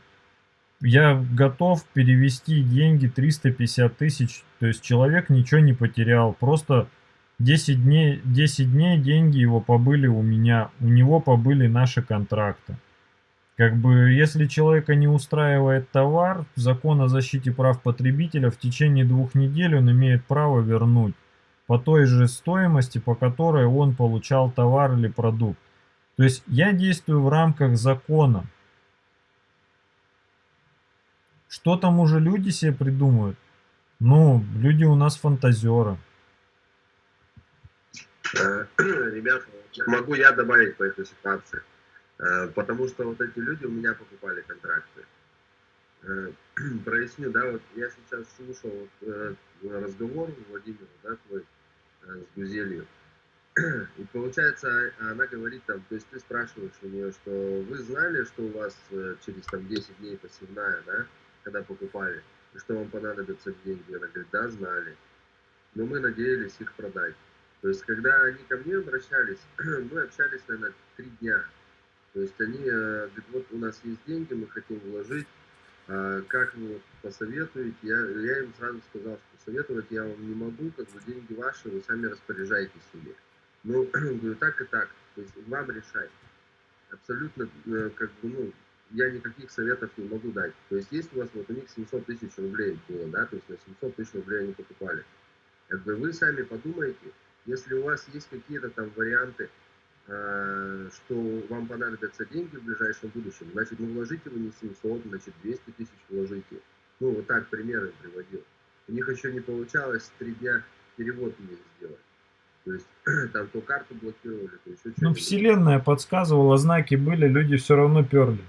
B: Я готов перевести деньги 350 тысяч, то есть человек ничего не потерял, просто 10 дней, 10 дней деньги его побыли у меня, у него побыли наши контракты. Как бы, если человека не устраивает товар, закон о защите прав потребителя в течение двух недель он имеет право вернуть по той же стоимости, по которой он получал товар или продукт. То есть я действую в рамках закона. Что там уже люди себе придумают? Ну, люди у нас фантазеры.
E: Э, (clears throat) Ребят, могу я добавить по этой ситуации. Э, Потому что вот эти люди у меня покупали контракты. Э, (clears throat) Проясню, да, вот я сейчас слушал э, разговор Владимира, да, твой, с Гузелью. (clears throat) И получается, а- она говорит там, то есть ты спрашиваешь у нее, что вы знали, что у вас через там 10 дней посевная, да, когда покупали, и что вам понадобятся деньги. Она говорит, да, знали. Но мы надеялись их продать. То есть, когда они ко мне обращались, (clears throat) мы общались, наверное, три дня. То есть, они э, говорят, вот у нас есть деньги, мы хотим вложить, а как вы посоветуете? Я, я им сразу сказал, что советовать я вам не могу, как бы деньги ваши, вы сами распоряжаетесь ими. Ну, (clears throat) говорю, так и так, то есть вам решать. Абсолютно, э, как бы, ну, я никаких советов не могу дать. То есть, есть у вас, вот у них 700 тысяч рублей было, да, то есть на 700 тысяч рублей они покупали. Как бы вы сами подумайте, если у вас есть какие-то там варианты что вам понадобятся деньги в ближайшем будущем, значит, ну вложите вы не 700, значит, 200 тысяч вложите. Ну, вот так примеры приводил. У них еще не получалось три дня перевод мне сделать. То есть (clears throat) там то карту блокировали, то еще что-то.
B: Ну, вселенная подсказывала, знаки были, люди все равно перли.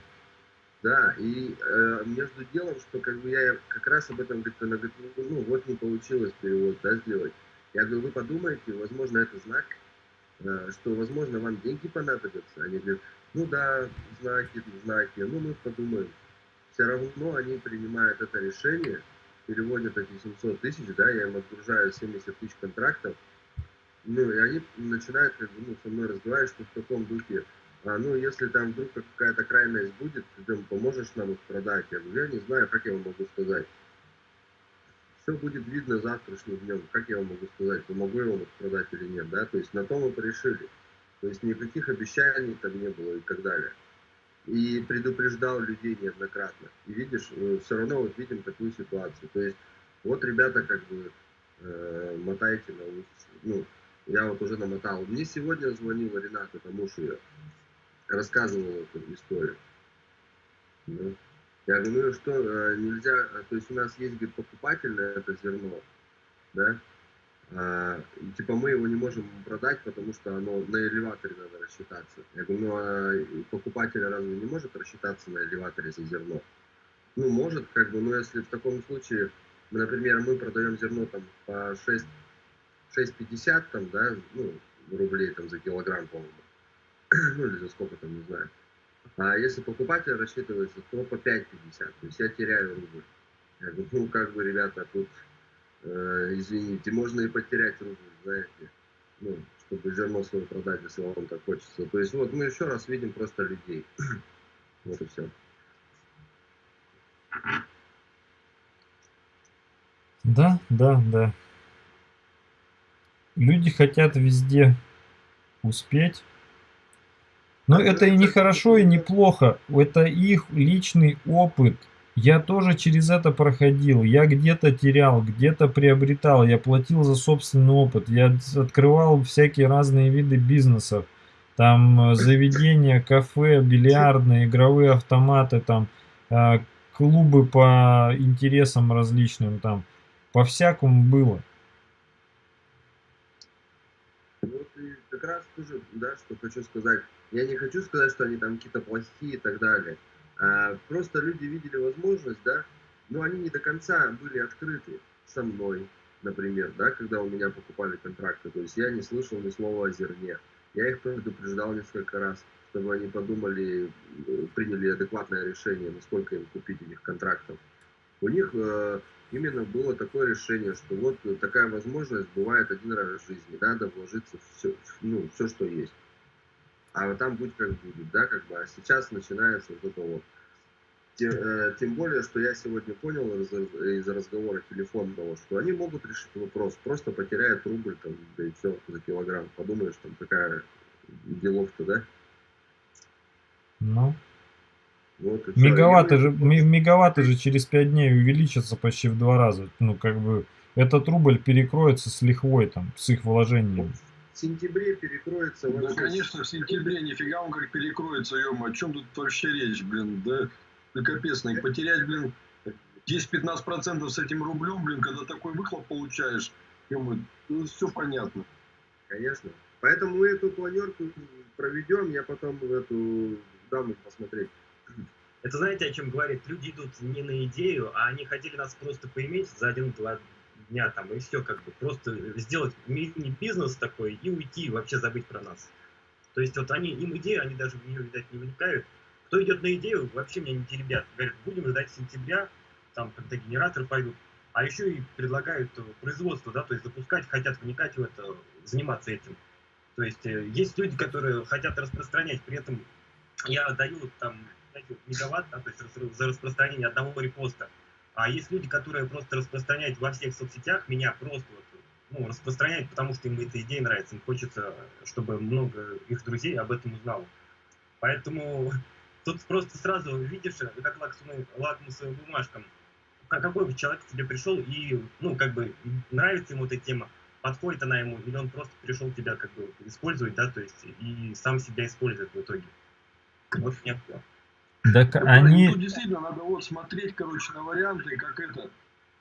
E: Да, и э, между делом, что как бы я как раз об этом говорит, она говорит, ну, ну вот не получилось перевод, да, сделать. Я говорю, вы подумайте, возможно, это знак, э, что, возможно, вам деньги понадобятся. Они говорят, ну да, знаки, знаки, ну мы подумаем. Все равно они принимают это решение, переводят эти 700 тысяч, да, я им отгружаю 70 тысяч контрактов, ну, и они начинают как бы, ну, со мной разговаривать, что в таком духе, а, ну, если там вдруг какая-то крайность будет, ты там поможешь нам их продать? Я говорю, я не знаю, как я вам могу сказать. Все будет видно завтрашним днем. Как я вам могу сказать, помогу я вам их продать или нет, да? То есть на то мы порешили. То есть никаких обещаний там не было и так далее. И предупреждал людей неоднократно. И видишь, э, все равно вот видим такую ситуацию. То есть вот ребята как бы э, мотайте на улице. Ну, я вот уже намотал. Мне сегодня звонила Рената, тому что я рассказывал эту историю. Ну, я говорю, что, э, нельзя, э, то есть у нас есть, говорит, покупательное это зерно, да, а, типа мы его не можем продать, потому что оно на элеваторе надо рассчитаться. Я говорю, ну а покупатель разве не может рассчитаться на элеваторе за зерно? Ну, может, как бы, но если в таком случае, например, мы продаем зерно там по 6 6,50 там, да, ну, рублей там за килограмм, по-моему. (clears throat) ну, или за сколько там, не знаю. А если покупатель рассчитывается, то по 5,50. То есть я теряю рубль. Я говорю, ну, (laughs) как бы, ребята, тут, э, извините, можно и потерять рубль, знаете. Ну, чтобы зерно свое продать, если вам так хочется. То есть вот мы еще раз видим просто людей. (clears throat) вот и все.
B: Да, да, да. Люди хотят везде успеть. Но это и не хорошо, и не плохо. Это их личный опыт. Я тоже через это проходил. Я где-то терял, где-то приобретал. Я платил за собственный опыт. Я открывал всякие разные виды бизнесов. Там э, заведения, кафе, бильярдные, игровые автоматы, там э, клубы по интересам различным. Там по всякому было.
E: Как раз тоже, да, что хочу сказать. Я не хочу сказать, что они там какие-то плохие и так далее. А, просто люди видели возможность, да, но они не до конца были открыты со мной, например, да, когда у меня покупали контракты. То есть я не слышал ни слова о зерне. Я их предупреждал несколько раз, чтобы они подумали, приняли адекватное решение, насколько им купить этих контрактов. У них э, именно было такое решение, что вот такая возможность бывает один раз в жизни, надо вложиться в все, ну, все, что есть. А там будь как будет, да, как бы, а сейчас начинается вот это вот. Тем, э, тем более, что я сегодня понял из, из разговора телефонного, что они могут решить вопрос, просто потеряют рубль, там, да и все, за килограмм. Подумаешь, там такая делов-то, да?
B: Ну, вот мегаватты, же, мегаватты же через 5 дней увеличатся почти в два раза. Ну, как бы, этот рубль перекроется с лихвой, там, с их вложениями.
E: В сентябре перекроется
F: вообще... Да, конечно, в сентябре, нифига он как перекроется, ё о чем тут вообще речь, блин, да, да капец, ну, потерять, блин, 10-15% с этим рублем, блин, когда такой выхлоп получаешь, ё ну, все понятно.
E: Конечно. Поэтому мы эту планерку проведем, я потом эту даму посмотреть. (clears throat)
A: Это знаете, о чем говорит? Люди идут не на идею, а они хотели нас просто поиметь за один-два дня там, и все, как бы, просто сделать мини-бизнес такой и уйти, вообще забыть про нас. То есть вот они, им идею, они даже в нее, видать, не вникают. Кто идет на идею, вообще меня не теребят. Говорят, будем ждать сентября, там, когда генераторы пойдут. А еще и предлагают производство, да, то есть запускать, хотят вникать в это, заниматься этим. То есть э, есть люди, которые хотят распространять, при этом я даю там знаете, мегаватт, да, то есть за распространение одного репоста. А есть люди, которые просто распространяют во всех соцсетях, меня просто вот, ну, распространяют, потому что им эта идея нравится, им хочется, чтобы много их друзей об этом узнало. Поэтому (laughs) тут просто сразу видишь, как лакмусовым бумажкам, какой человек к тебе пришел и, ну, как бы нравится ему эта тема, подходит она ему, или он просто пришел тебя как бы использовать, да, то есть и сам себя использует в итоге. Вот нет.
B: Так
F: Ну,
B: они...
F: Тут действительно надо вот смотреть, короче, на варианты, как это.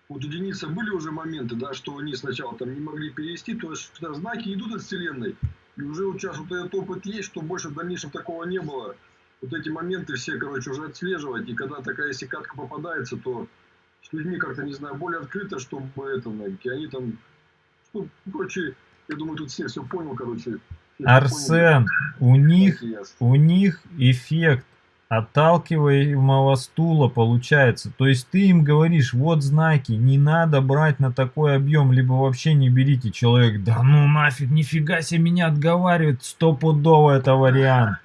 F: Вот у Дениса были уже моменты, да, что они сначала там не могли перевести, то есть что знаки идут от Вселенной, и уже вот сейчас вот этот опыт есть, что больше в дальнейшем такого не было. Вот эти моменты все, короче, уже отслеживать, и когда такая если катка попадается, то с людьми как-то, не знаю, более открыто, чтобы это, знаете, они там, ну, короче, я думаю, тут все все понял, короче.
B: Арсен, у
F: поняли.
B: них
F: и
B: у них эффект отталкиваемого стула получается. То есть ты им говоришь, вот знаки, не надо брать на такой объем, либо вообще не берите. Человек, да ну нафиг, нифига себе меня отговаривает, стопудово это вариант.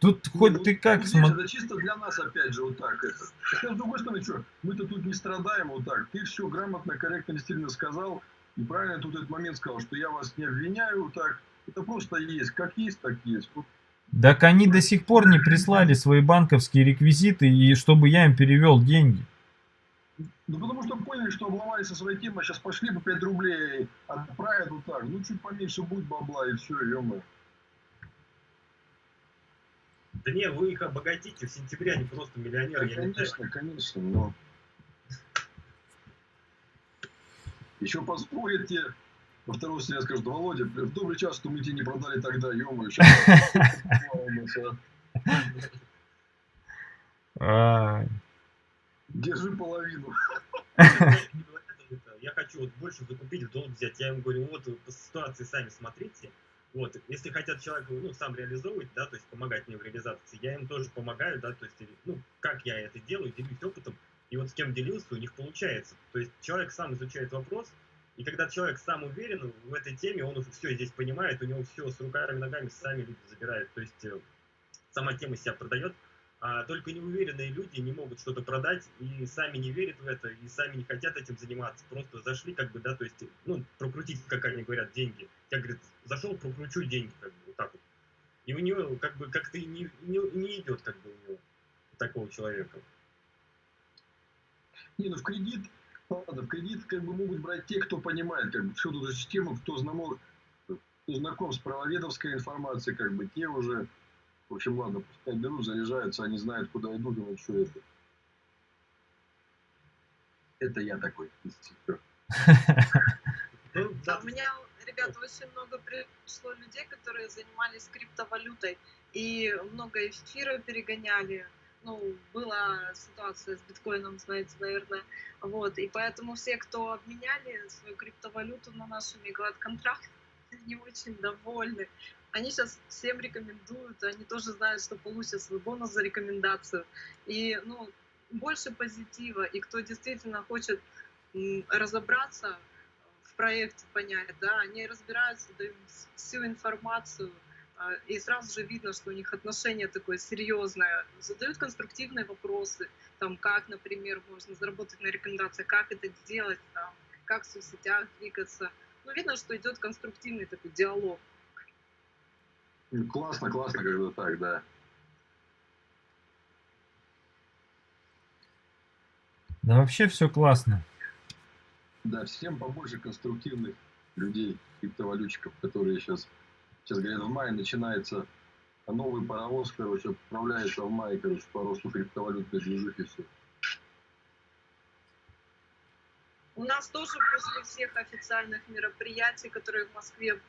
B: Тут
F: Не,
B: хоть
F: ну,
B: ты как смотри.
F: Это чисто для нас, опять же, вот так. Это. С другой стороны, что, мы-то тут не страдаем вот так. Ты все грамотно, корректно, действительно сказал. И правильно тут этот момент сказал, что я вас не обвиняю вот так. Это просто есть. Как есть, так есть. Вот
B: Так они до сих пор не прислали свои банковские реквизиты, и чтобы я им перевел деньги.
F: Ну, потому что поняли, что обломались со своей темой, сейчас пошли по 5 рублей, отправят вот так. Ну, чуть поменьше будет бабла, и все, ё
A: Да не, вы их обогатите, в сентябре они просто миллионеры, я не знаю.
F: Конечно, конечно, но... Еще поспорят во второй раз скажут, Володя, в добрый час, что мы тебе не продали тогда, ё-моё. Держи половину.
A: Я хочу вот больше закупить, в долг взять. Я им говорю, вот вы по ситуации сами смотрите. Вот, если хотят человек, ну, сам реализовывать, да, то есть помогать мне в реализации, я им тоже помогаю, да, то есть, ну, как я это делаю, делюсь опытом, и вот с кем делился, у них получается. То есть человек сам изучает вопрос, и когда человек сам уверен в этой теме, он уже все здесь понимает, у него все с руками, ногами сами люди забирают. То есть э, сама тема себя продает, а только неуверенные люди не могут что-то продать и сами не верят в это, и сами не хотят этим заниматься. Просто зашли, как бы, да, то есть, ну, прокрутить, как они говорят, деньги. Я, говорит, зашел, прокручу деньги, как бы, вот так вот. И у него, как бы, как-то и не, не, не идет, как бы, у него, такого человека.
F: Не, ну в кредит, ладно, в кредит как бы могут брать те, кто понимает, как бы, всю эту систему, кто знаком, кто знаком с правоведовской информацией, как бы, те уже, в общем, ладно, пускай берут, заряжаются, они знают, куда идут, и вот что это. Это я такой. (laughs)
A: Ну, да,
C: у меня, ребята, очень много пришло людей, которые занимались криптовалютой и много эфира перегоняли. Ну, была ситуация с биткоином, знаете, наверное. Вот, и поэтому все, кто обменяли свою криптовалюту на наши мегалат-контракты, (laughs) они очень довольны. Они сейчас всем рекомендуют, они тоже знают, что получат свой бонус за рекомендацию. И, ну, больше позитива. И кто действительно хочет разобраться в проекте, понять, да, они разбираются, дают всю информацию, и сразу же видно, что у них отношение такое серьезное, задают конструктивные вопросы, там, как, например, можно заработать на рекомендациях, как это делать, там, как в соцсетях двигаться. Ну, видно, что идет конструктивный такой диалог.
F: Классно, классно, когда так, да.
B: Да вообще все классно.
F: Да, всем побольше конструктивных людей, криптовалютчиков, которые сейчас, сейчас говорят, в мае начинается новый паровоз, короче, отправляется в мае, короче, по росту криптовалютной движухи все.
C: У нас тоже после всех официальных мероприятий, которые в Москве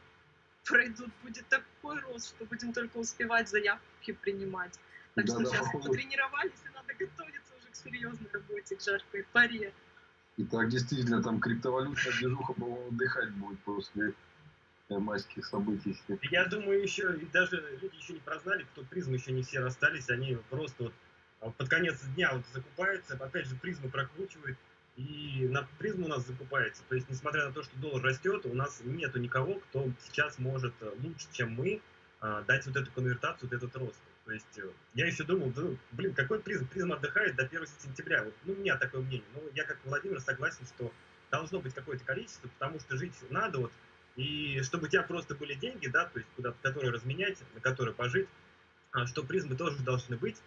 C: пройдут, будет такой рост, что будем только успевать заявки принимать. Так что
F: Да-да,
C: сейчас
F: походу.
C: потренировались, и надо готовиться уже к серьезной работе, к жаркой паре.
F: И так действительно там криптовалютная движуха, по-моему, отдыхать будет после майских событий.
A: Я думаю, еще и даже люди еще не прознали, кто призмы еще не все расстались, они просто вот а, под конец дня вот закупаются, опять же призмы прокручивают, и на призму у нас закупается. То есть, несмотря на то, что доллар растет, у нас нету никого, кто сейчас может э, лучше, чем мы, а, дать вот эту конвертацию, вот этот рост. То есть, э, я еще думал, да, блин, какой призм? Призм отдыхает до 1 сентября. Вот, ну, у меня такое мнение. Но я как Владимир согласен, что должно быть какое-то количество, потому что жить надо, вот, и чтобы у тебя просто были деньги, да, то есть куда которые разменять, на которые пожить, а, что призмы тоже должны быть,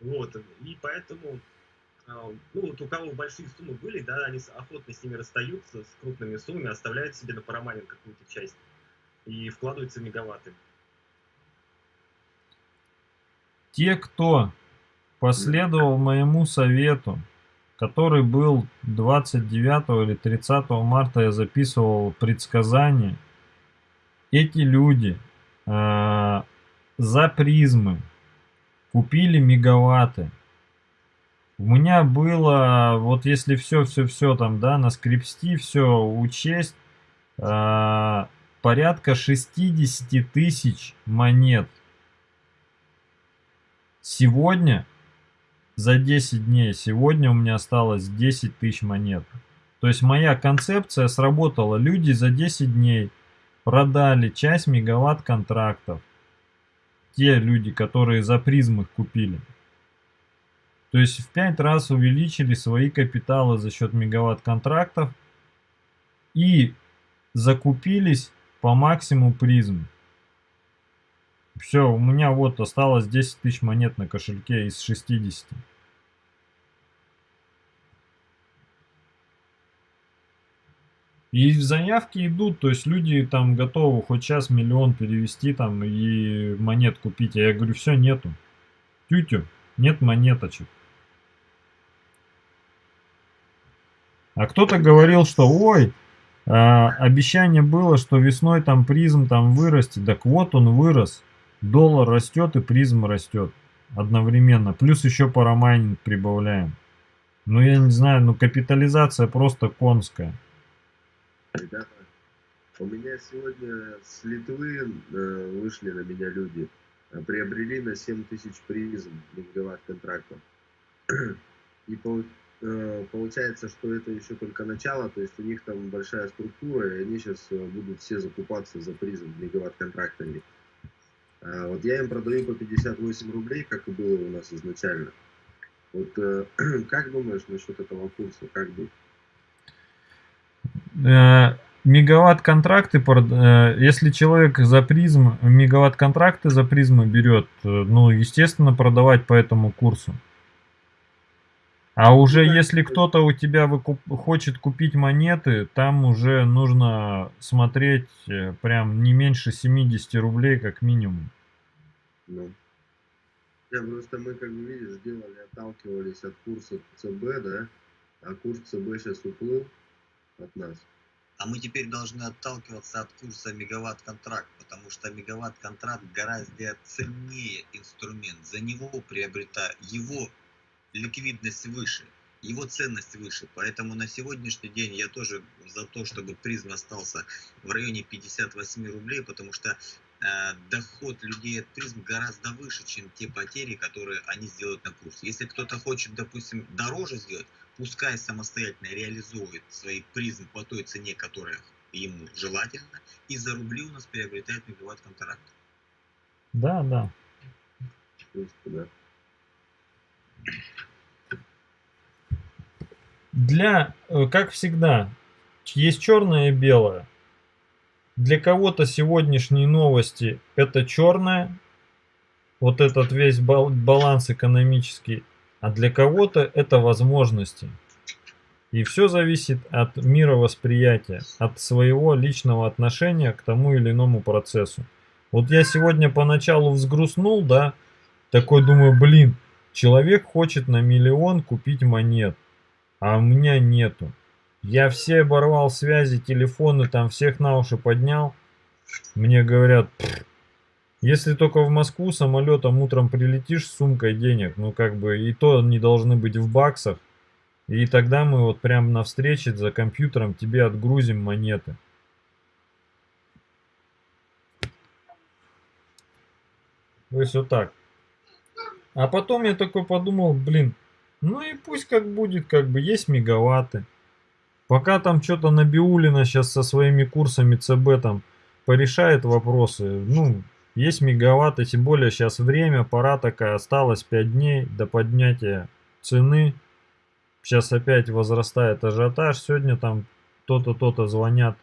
A: вот, и поэтому а, ну вот у кого большие суммы были, да, они охотно с ними расстаются, с крупными суммами, оставляют себе на парамайнинг какую-то часть и вкладываются в мегаватты.
B: Те, кто последовал моему совету, который был 29 или 30 марта, я записывал предсказания, эти люди э, за призмы купили мегаватты. У меня было, вот если все-все-все там, да, на скрипсти все учесть, э, порядка 60 тысяч монет. Сегодня, за 10 дней, сегодня у меня осталось 10 тысяч монет. То есть моя концепция сработала. Люди за 10 дней продали часть мегаватт контрактов. Те люди, которые за призм их купили. То есть в 5 раз увеличили свои капиталы за счет мегаватт контрактов и закупились по максимуму призм. Все, у меня вот осталось 10 тысяч монет на кошельке из 60. И заявки идут, то есть люди там готовы хоть сейчас миллион перевести там и монет купить. А я говорю, все, нету. Тютю, нет монеточек. А кто-то говорил, что ой, а, обещание было, что весной там призм там вырастет. Так вот он вырос. Доллар растет и призм растет одновременно. Плюс еще парамайнинг прибавляем. Ну я не знаю, ну капитализация просто конская.
E: Ребята, у меня сегодня с Литвы э, вышли на меня люди. Приобрели на 7 тысяч призм мегаватт контрактов. И по, Э, получается, что это еще только начало, то есть у них там большая структура, и они сейчас э, будут все закупаться за призм мегаватт-контрактами. А вот я им продаю по 58 рублей, как и было у нас изначально. Вот э, (clears throat) как думаешь насчет этого курса, как быть?
B: Мегаватт-контракты, если человек за призм, мегаватт-контракты за призмы берет, ну, естественно, продавать по этому курсу. А уже ну, если кто-то у тебя выкуп... хочет купить монеты, там уже нужно смотреть э, прям не меньше 70 рублей как минимум.
E: Ну. Я просто мы, как видишь, делали, отталкивались от курса ЦБ, да, а курс ЦБ сейчас уплыл от нас.
G: А мы теперь должны отталкиваться от курса мегаватт-контракт, потому что мегаватт-контракт гораздо ценнее инструмент. За него приобретая его ликвидность выше, его ценность выше. Поэтому на сегодняшний день я тоже за то, чтобы призм остался в районе 58 рублей, потому что э, доход людей от призм гораздо выше, чем те потери, которые они сделают на курсе. Если кто-то хочет, допустим, дороже сделать, пускай самостоятельно реализует свои призм по той цене, которая ему желательно, и за рубли у нас приобретает мегаватт контракт.
B: Да, да.
E: да.
B: Для, э, как всегда, есть черное и белое. Для кого-то сегодняшние новости это черное, вот этот весь баланс экономический, а для кого-то это возможности. И все зависит от мировосприятия, от своего личного отношения к тому или иному процессу. Вот я сегодня поначалу взгрустнул, да, такой думаю, блин, человек хочет на миллион купить монет а у меня нету. Я все оборвал связи, телефоны, там всех на уши поднял. Мне говорят, если только в Москву самолетом утром прилетишь с сумкой денег, ну как бы и то не должны быть в баксах. И тогда мы вот прямо на встрече за компьютером тебе отгрузим монеты. То есть вот так. А потом я такой подумал, блин, ну и пусть как будет, как бы есть мегаватты. Пока там что-то Набиулина сейчас со своими курсами ЦБ там порешает вопросы, ну, есть мегаватты, тем более сейчас время, пора такая, осталось 5 дней до поднятия цены. Сейчас опять возрастает ажиотаж, сегодня там то-то, то-то звонят,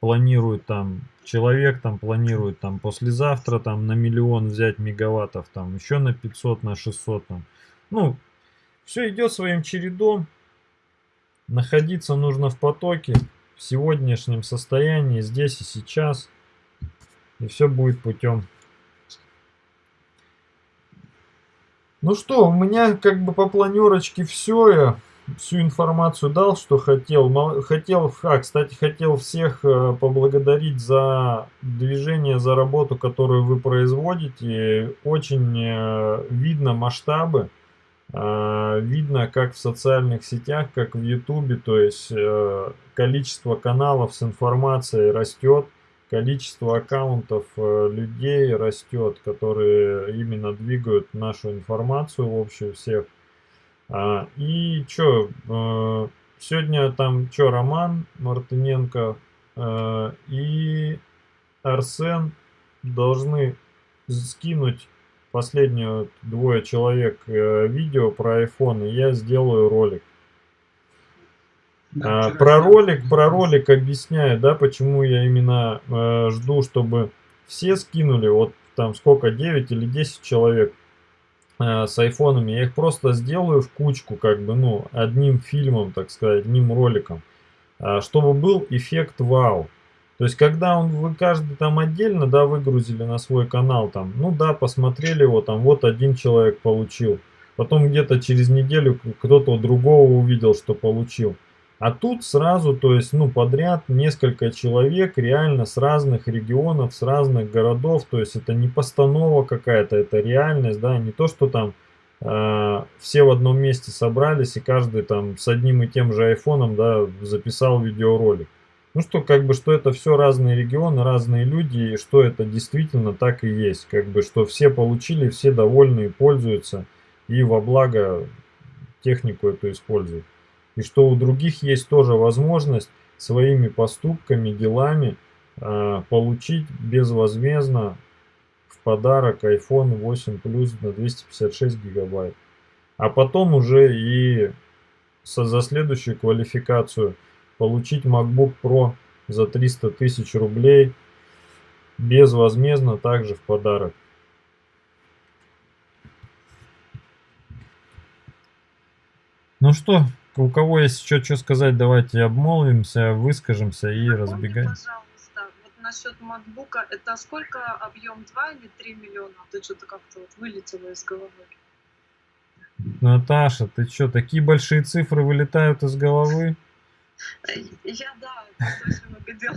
B: планируют там, человек там планирует там послезавтра там на миллион взять мегаваттов, там еще на 500, на 600 там. Ну, Все идет своим чередом. Находиться нужно в потоке, в сегодняшнем состоянии, здесь и сейчас. И все будет путем. Ну что, у меня как бы по планерочке все. Я всю информацию дал, что хотел. Хотел, а, кстати, хотел всех э, поблагодарить за движение, за работу, которую вы производите. Очень э, видно масштабы. А, видно, как в социальных сетях, как в Ютубе, то есть э, количество каналов с информацией растет количество аккаунтов э, людей растет, которые именно двигают нашу информацию в общем всех. А, и что, э, сегодня там что, Роман Мартыненко и Арсен должны скинуть последние двое человек видео про iPhone, и я сделаю ролик. А, про ролик, про ролик объясняю, да, почему я именно э, жду, чтобы все скинули, вот там сколько, 9 или 10 человек э, с айфонами, я их просто сделаю в кучку, как бы, ну, одним фильмом, так сказать, одним роликом, э, чтобы был эффект вау. То есть, когда он, вы каждый там отдельно, да, выгрузили на свой канал, там, ну да, посмотрели его, там, вот один человек получил, потом где-то через неделю кто-то другого увидел, что получил. А тут сразу, то есть, ну, подряд несколько человек реально с разных регионов, с разных городов. То есть, это не постанова какая-то, это реальность, да, не то, что там э, все в одном месте собрались и каждый там с одним и тем же айфоном, да, записал видеоролик. Ну, что, как бы, что это все разные регионы, разные люди, и что это действительно так и есть. Как бы, что все получили, все довольны и пользуются, и во благо технику эту используют и что у других есть тоже возможность своими поступками, делами э, получить безвозмездно в подарок iPhone 8 Plus на 256 гигабайт. А потом уже и со, за следующую квалификацию получить MacBook Pro за 300 тысяч рублей безвозмездно также в подарок. Ну что, у кого есть еще что сказать, давайте обмолвимся, выскажемся и разбегаемся.
C: Пожалуйста, вот насчет MacBook, это сколько объем 2 или 3 миллиона? Ты что-то как-то вот вылетело из головы.
B: Наташа, ты что, такие большие цифры вылетают из головы?
C: Я, да, очень много дел.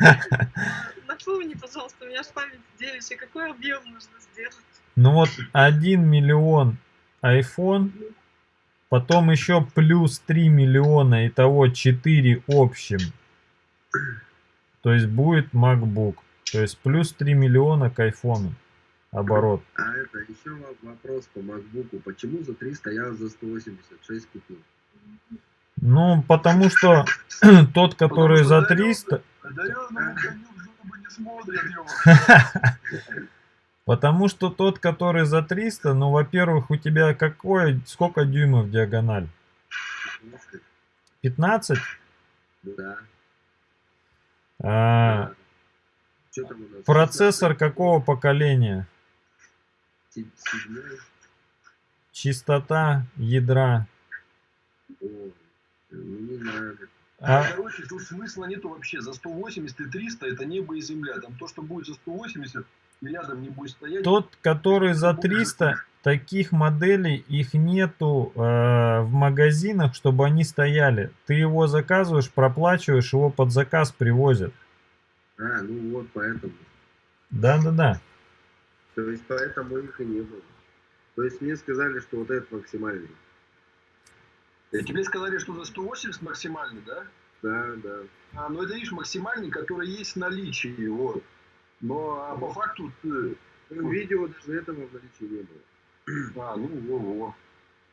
C: (laughs) Напомни, пожалуйста, у меня же память девичья, какой объем нужно сделать?
B: Ну вот 1 миллион iPhone Потом еще плюс 3 миллиона, итого 4 общим. То есть будет MacBook. То есть плюс 3 миллиона к айфону оборот.
E: А это еще вопрос по MacBook. Почему за 300 я за 186 купил?
B: Ну, (clears throat) (laughs) потому что тот, который за 300... Потому что тот, который за 300, ну, во-первых, у тебя какое, сколько дюймов диагональ? 15?
E: Да.
B: А, процессор какого поколения? Чистота ядра.
E: О, не знаю.
F: А... Короче, тут смысла нету вообще. За 180 и 300 это небо и земля. Там то, что будет за 180, рядом не будет стоять.
B: Тот, который за 300, таких моделей, их нету э, в магазинах, чтобы они стояли. Ты его заказываешь, проплачиваешь, его под заказ привозят.
E: А, ну вот поэтому.
B: Да-да-да.
E: То есть поэтому их и не было. То есть мне сказали, что вот этот максимальный.
F: И тебе сказали, что за 180 максимальный, да?
E: Да, да.
F: А, ну это видишь максимальный, который есть в наличии, вот. Но а по факту ты...
E: Ну, видео даже этого в наличии не было.
F: А, ну во-во.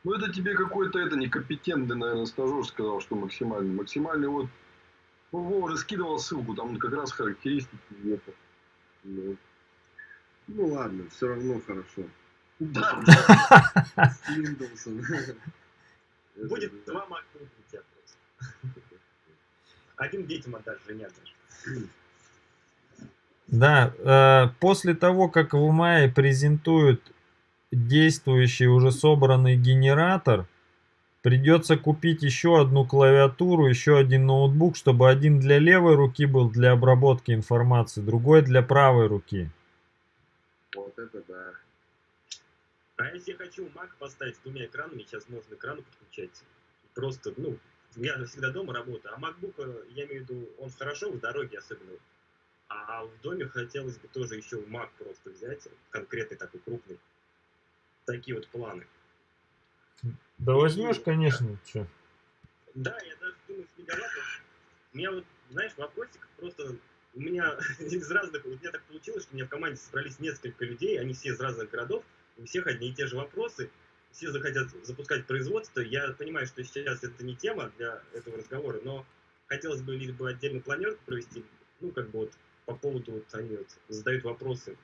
F: Ну это тебе какой-то это некомпетентный, наверное, стажер сказал, что максимальный. Максимальный вот... Ну, Вова уже скидывал ссылку, там как раз характеристики нету.
E: Ну, ну ладно, все равно хорошо.
F: Да. (laughs)
A: Будет два у тебя просто. (laughs) Один детям отдашь, жене отдашь.
B: Да, э, после того, как в мае презентуют действующий уже собранный генератор, Придется купить еще одну клавиатуру, еще один ноутбук, чтобы один для левой руки был для обработки информации, другой для правой руки.
E: Вот это да.
A: А если я хочу Mac поставить с двумя экранами, сейчас можно экраны подключать. Просто, ну, я всегда дома работаю, а MacBook, э, я имею в виду, он хорошо в дороге особенно. А в доме хотелось бы тоже еще Mac просто взять, конкретный такой крупный. Такие вот планы.
B: Да возьмешь, конечно, что.
A: Да, я даже думаю, с мегаваттом. У меня вот, знаешь, вопросик просто... У меня (laughs) из разных... У меня так получилось, что у меня в команде собрались несколько людей, они все из разных городов, у всех одни и те же вопросы, все захотят запускать производство. Я понимаю, что сейчас это не тема для этого разговора, но хотелось бы либо отдельную планерку провести, ну, как бы вот по поводу, вот они вот задают вопросы.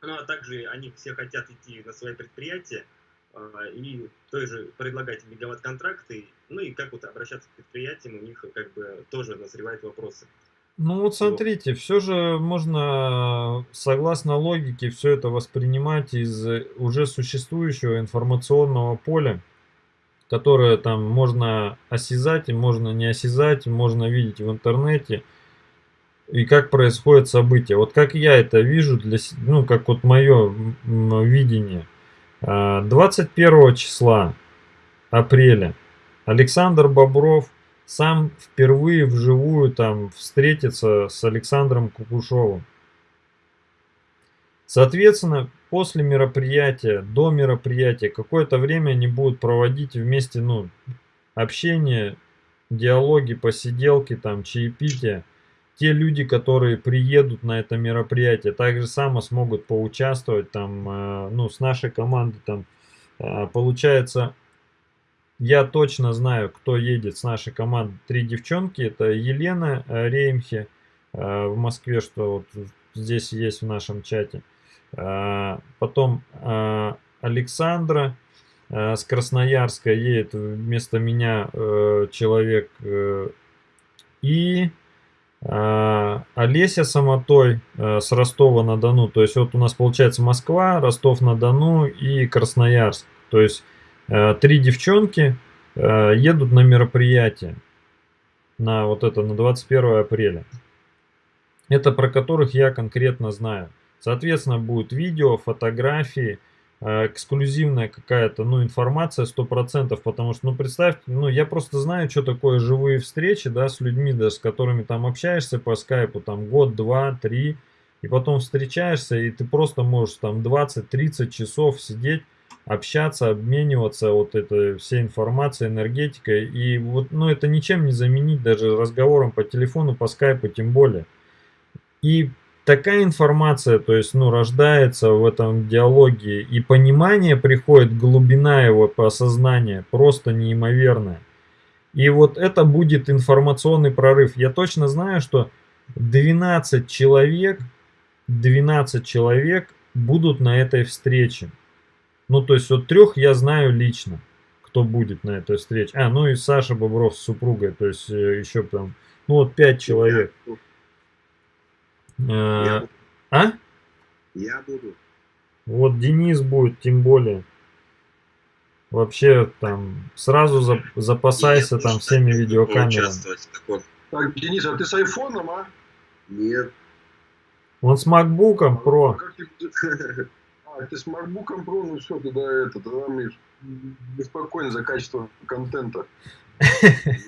A: Ну, а также они все хотят идти на свои предприятия, а, и тоже предлагать мегаватт-контракты, ну и как вот обращаться к предприятиям, у них как бы тоже назревают вопросы.
B: Ну вот смотрите, все же можно, согласно логике, все это воспринимать из уже существующего информационного поля, которое там можно осязать, и можно не осязать, можно видеть в интернете, и как происходит событие. Вот как я это вижу, для, ну как вот мое видение. 21 а, числа апреля Александр Бобров сам впервые вживую там встретиться с Александром Кукушовым. Соответственно, после мероприятия, до мероприятия, какое-то время они будут проводить вместе, ну, общение, диалоги, посиделки, там, чаепитие. Те люди, которые приедут на это мероприятие, также само смогут поучаствовать там, э, ну, с нашей командой там. Э, получается, я точно знаю, кто едет с нашей команды. Три девчонки. Это Елена э, Реймхе э, в Москве, что вот здесь есть в нашем чате. Э, потом Александра с Красноярска едет вместо меня человек. И Олеся Самотой с Ростова-на-Дону. То есть вот у нас получается Москва, Ростов-на-Дону и Красноярск. То есть три девчонки э, едут на мероприятие, на вот это, на 21 апреля. Это про которых я конкретно знаю. Соответственно, будет видео, фотографии, э, эксклюзивная какая-то, ну, информация 100%, потому что, ну, представьте, ну, я просто знаю, что такое живые встречи, да, с людьми, да, с которыми там общаешься по скайпу, там, год, два, три, и потом встречаешься, и ты просто можешь там 20-30 часов сидеть, общаться, обмениваться вот этой всей информацией, энергетикой. И вот, ну, это ничем не заменить даже разговором по телефону, по скайпу тем более. И такая информация, то есть, ну, рождается в этом диалоге, и понимание приходит, глубина его по осознанию просто неимоверная. И вот это будет информационный прорыв. Я точно знаю, что 12 человек, 12 человек будут на этой встрече. Ну, то есть, вот трех я знаю лично, кто будет на этой встрече. А, ну и Саша Бобров с супругой, то есть, э, еще там, ну, вот пять человек.
E: Я буду.
B: А?
E: Я буду.
B: Вот Денис будет, тем более. Вообще, там, сразу за, запасайся
G: Я
B: там всеми видеокамерами.
F: Так, Денис, а ты с айфоном, а?
E: Нет.
B: Он с макбуком про.
F: Как ты- (laughs) А, ты с MacBook Pro, ну все, тогда это, тогда Миш, беспокойно за качество контента. (laughs)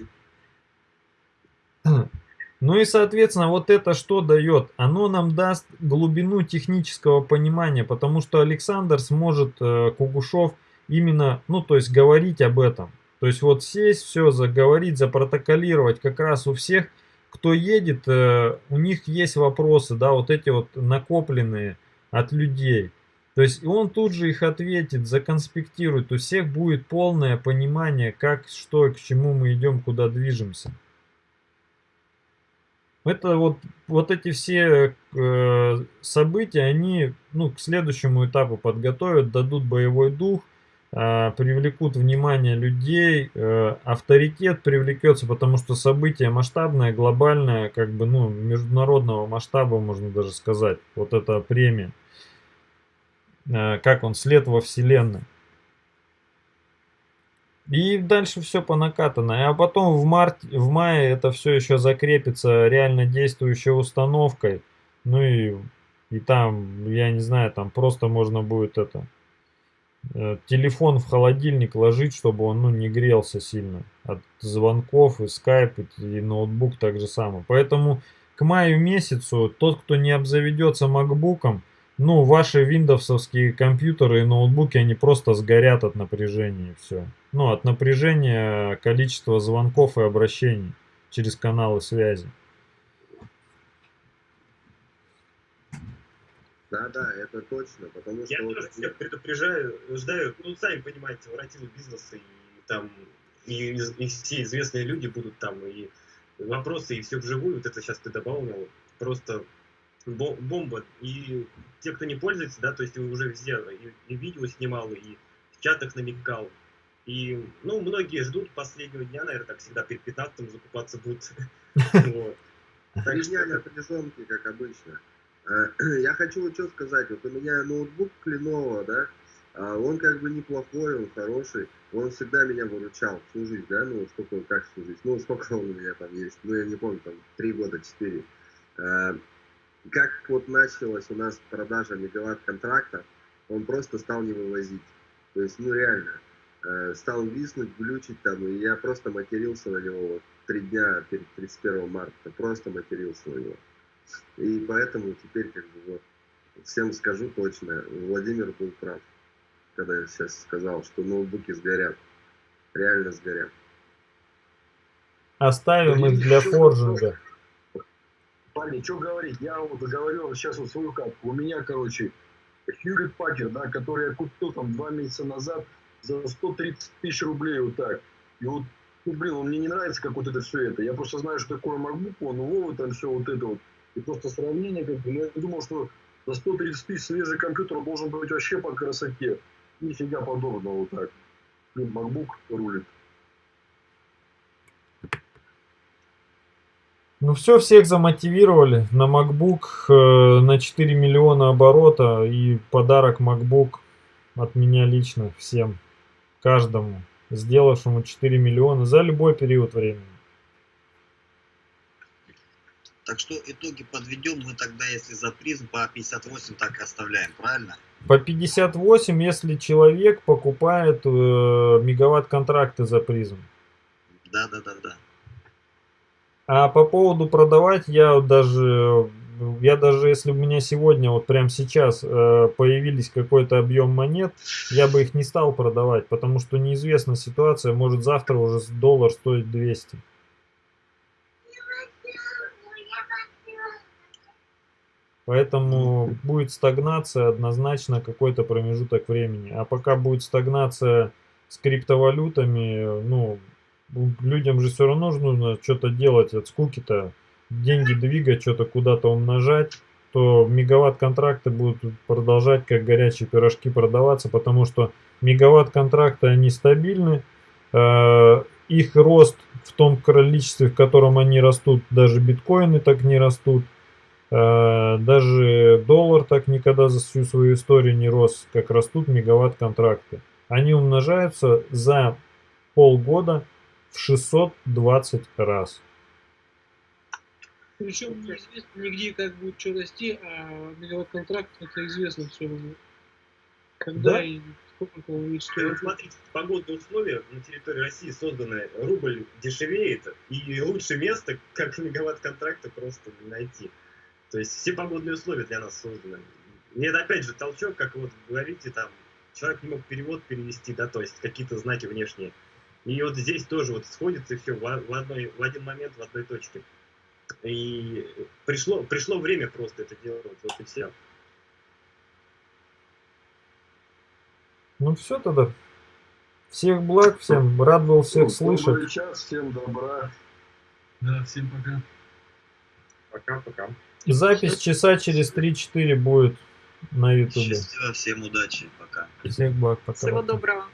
B: Ну и, соответственно, вот это что дает? Оно нам даст глубину технического понимания, потому что Александр сможет, э, Кугушев, именно, ну, то есть говорить об этом. То есть вот сесть, все, заговорить, запротоколировать как раз у всех, кто едет, э, у них есть вопросы, да, вот эти вот накопленные от людей. То есть он тут же их ответит, законспектирует. У всех будет полное понимание, как, что и к чему мы идем, куда движемся. Это вот, вот эти все э, события, они ну, к следующему этапу подготовят, дадут боевой дух, э, привлекут внимание людей, э, авторитет привлекется, потому что событие масштабное, глобальное, как бы, ну, международного масштаба, можно даже сказать, вот эта премия. Э, как он, след во Вселенной. И дальше все по накатанной. А потом в, марте, в мае это все еще закрепится реально действующей установкой. Ну и, и там, я не знаю, там просто можно будет это э, телефон в холодильник ложить, чтобы он ну, не грелся сильно от звонков и скайп и ноутбук так же самое. Поэтому к маю месяцу тот, кто не обзаведется макбуком, ну, ваши виндовсовские компьютеры и ноутбуки, они просто сгорят от напряжения и все. Ну, от напряжения количества звонков и обращений через каналы связи.
E: Да, да, это точно, потому что...
A: Я
E: вот
A: тоже всех предупреждаю, ждаю, ну, сами понимаете, воротилы бизнеса, и там и, и все известные люди будут там, и вопросы, и все вживую, вот это сейчас ты дополнил, просто бомба. И те, кто не пользуется, да, то есть уже везде и, и видео снимал, и в чатах намекал, и, ну, многие ждут последнего дня, наверное, так всегда перед 15 закупаться будут. (laughs)
E: Дня
A: это-
E: напряженки, как обычно. Э, (clears throat) Я хочу вот что сказать. Вот у меня ноутбук Lenovo, да, а он как бы неплохой, он хороший. Он всегда меня выручал всю жизнь, да, ну сколько, как всю жизнь, ну сколько он у меня там есть, ну я не помню, там три года, четыре. Как вот началась у нас продажа мегаватт контракта, он просто стал не вывозить. То есть, ну реально, э, стал виснуть, глючить там, и я просто матерился на него вот три дня перед 31 марта, просто матерился на него. И поэтому теперь как бы вот всем скажу точно, Владимир был прав, когда я сейчас сказал, что ноутбуки сгорят. Реально сгорят.
B: Оставим их для форжинга.
F: Парни, что говорить? Я вот говорю сейчас вот свою катку. У меня, короче, Хьюлит Пакер, да, который я купил там два месяца назад за 130 тысяч рублей вот так. И вот, ну, блин, он мне не нравится, как вот это все это. Я просто знаю, что такое MacBook, он Вова, там все вот это вот. И просто сравнение, как бы, ну, я думал, что за 130 тысяч свежий компьютер должен быть вообще по красоте. Нифига подобного вот так. Блин, MacBook рулит.
B: Ну все, всех замотивировали на MacBook э, на 4 миллиона оборота и подарок MacBook от меня лично всем, каждому, сделавшему 4 миллиона за любой период времени.
G: Так что итоги подведем мы тогда, если за призм по 58 так и оставляем, правильно?
B: По 58, если человек покупает э, мегаватт контракты за призм.
G: Да, да, да, да.
B: А по поводу продавать, я даже, я даже если у меня сегодня, вот прямо сейчас э, появились какой-то объем монет, я бы их не стал продавать, потому что неизвестна ситуация, может завтра уже доллар стоит 200. Поэтому будет стагнация однозначно какой-то промежуток времени. А пока будет стагнация с криптовалютами, ну, людям же все равно же нужно что-то делать от скуки-то, деньги двигать, что-то куда-то умножать, то мегаватт контракты будут продолжать как горячие пирожки продаваться, потому что мегаватт контракты они стабильны, э, их рост в том количестве, в котором они растут, даже биткоины так не растут, э, даже доллар так никогда за всю свою историю не рос, как растут мегаватт контракты. Они умножаются за полгода в 620 раз.
D: Причем неизвестно нигде, как будет что расти, а мегаватт контракт это известно все уже. Когда
B: Да.
D: и сколько он будет
A: И вот смотрите, погодные условия на территории России созданы, рубль дешевеет, и лучше место, как мегаватт контракта, просто не найти. То есть все погодные условия для нас созданы. И это опять же толчок, как вот говорите, там, человек не мог перевод перевести, да, то есть какие-то знаки внешние. И вот здесь тоже вот сходится и все в, в одной, в один момент, в одной точке. И пришло, пришло время просто это делать, вот и все.
B: Ну все тогда. Всех благ, всем рад был всех
F: Ну,
B: слышать.
F: час, всем добра.
D: Да, всем пока.
A: Пока-пока.
B: Запись часа через 3-4 будет на ютубе.
G: Счастливо, всем удачи, пока.
B: Всех благ, пока.
H: Всего доброго.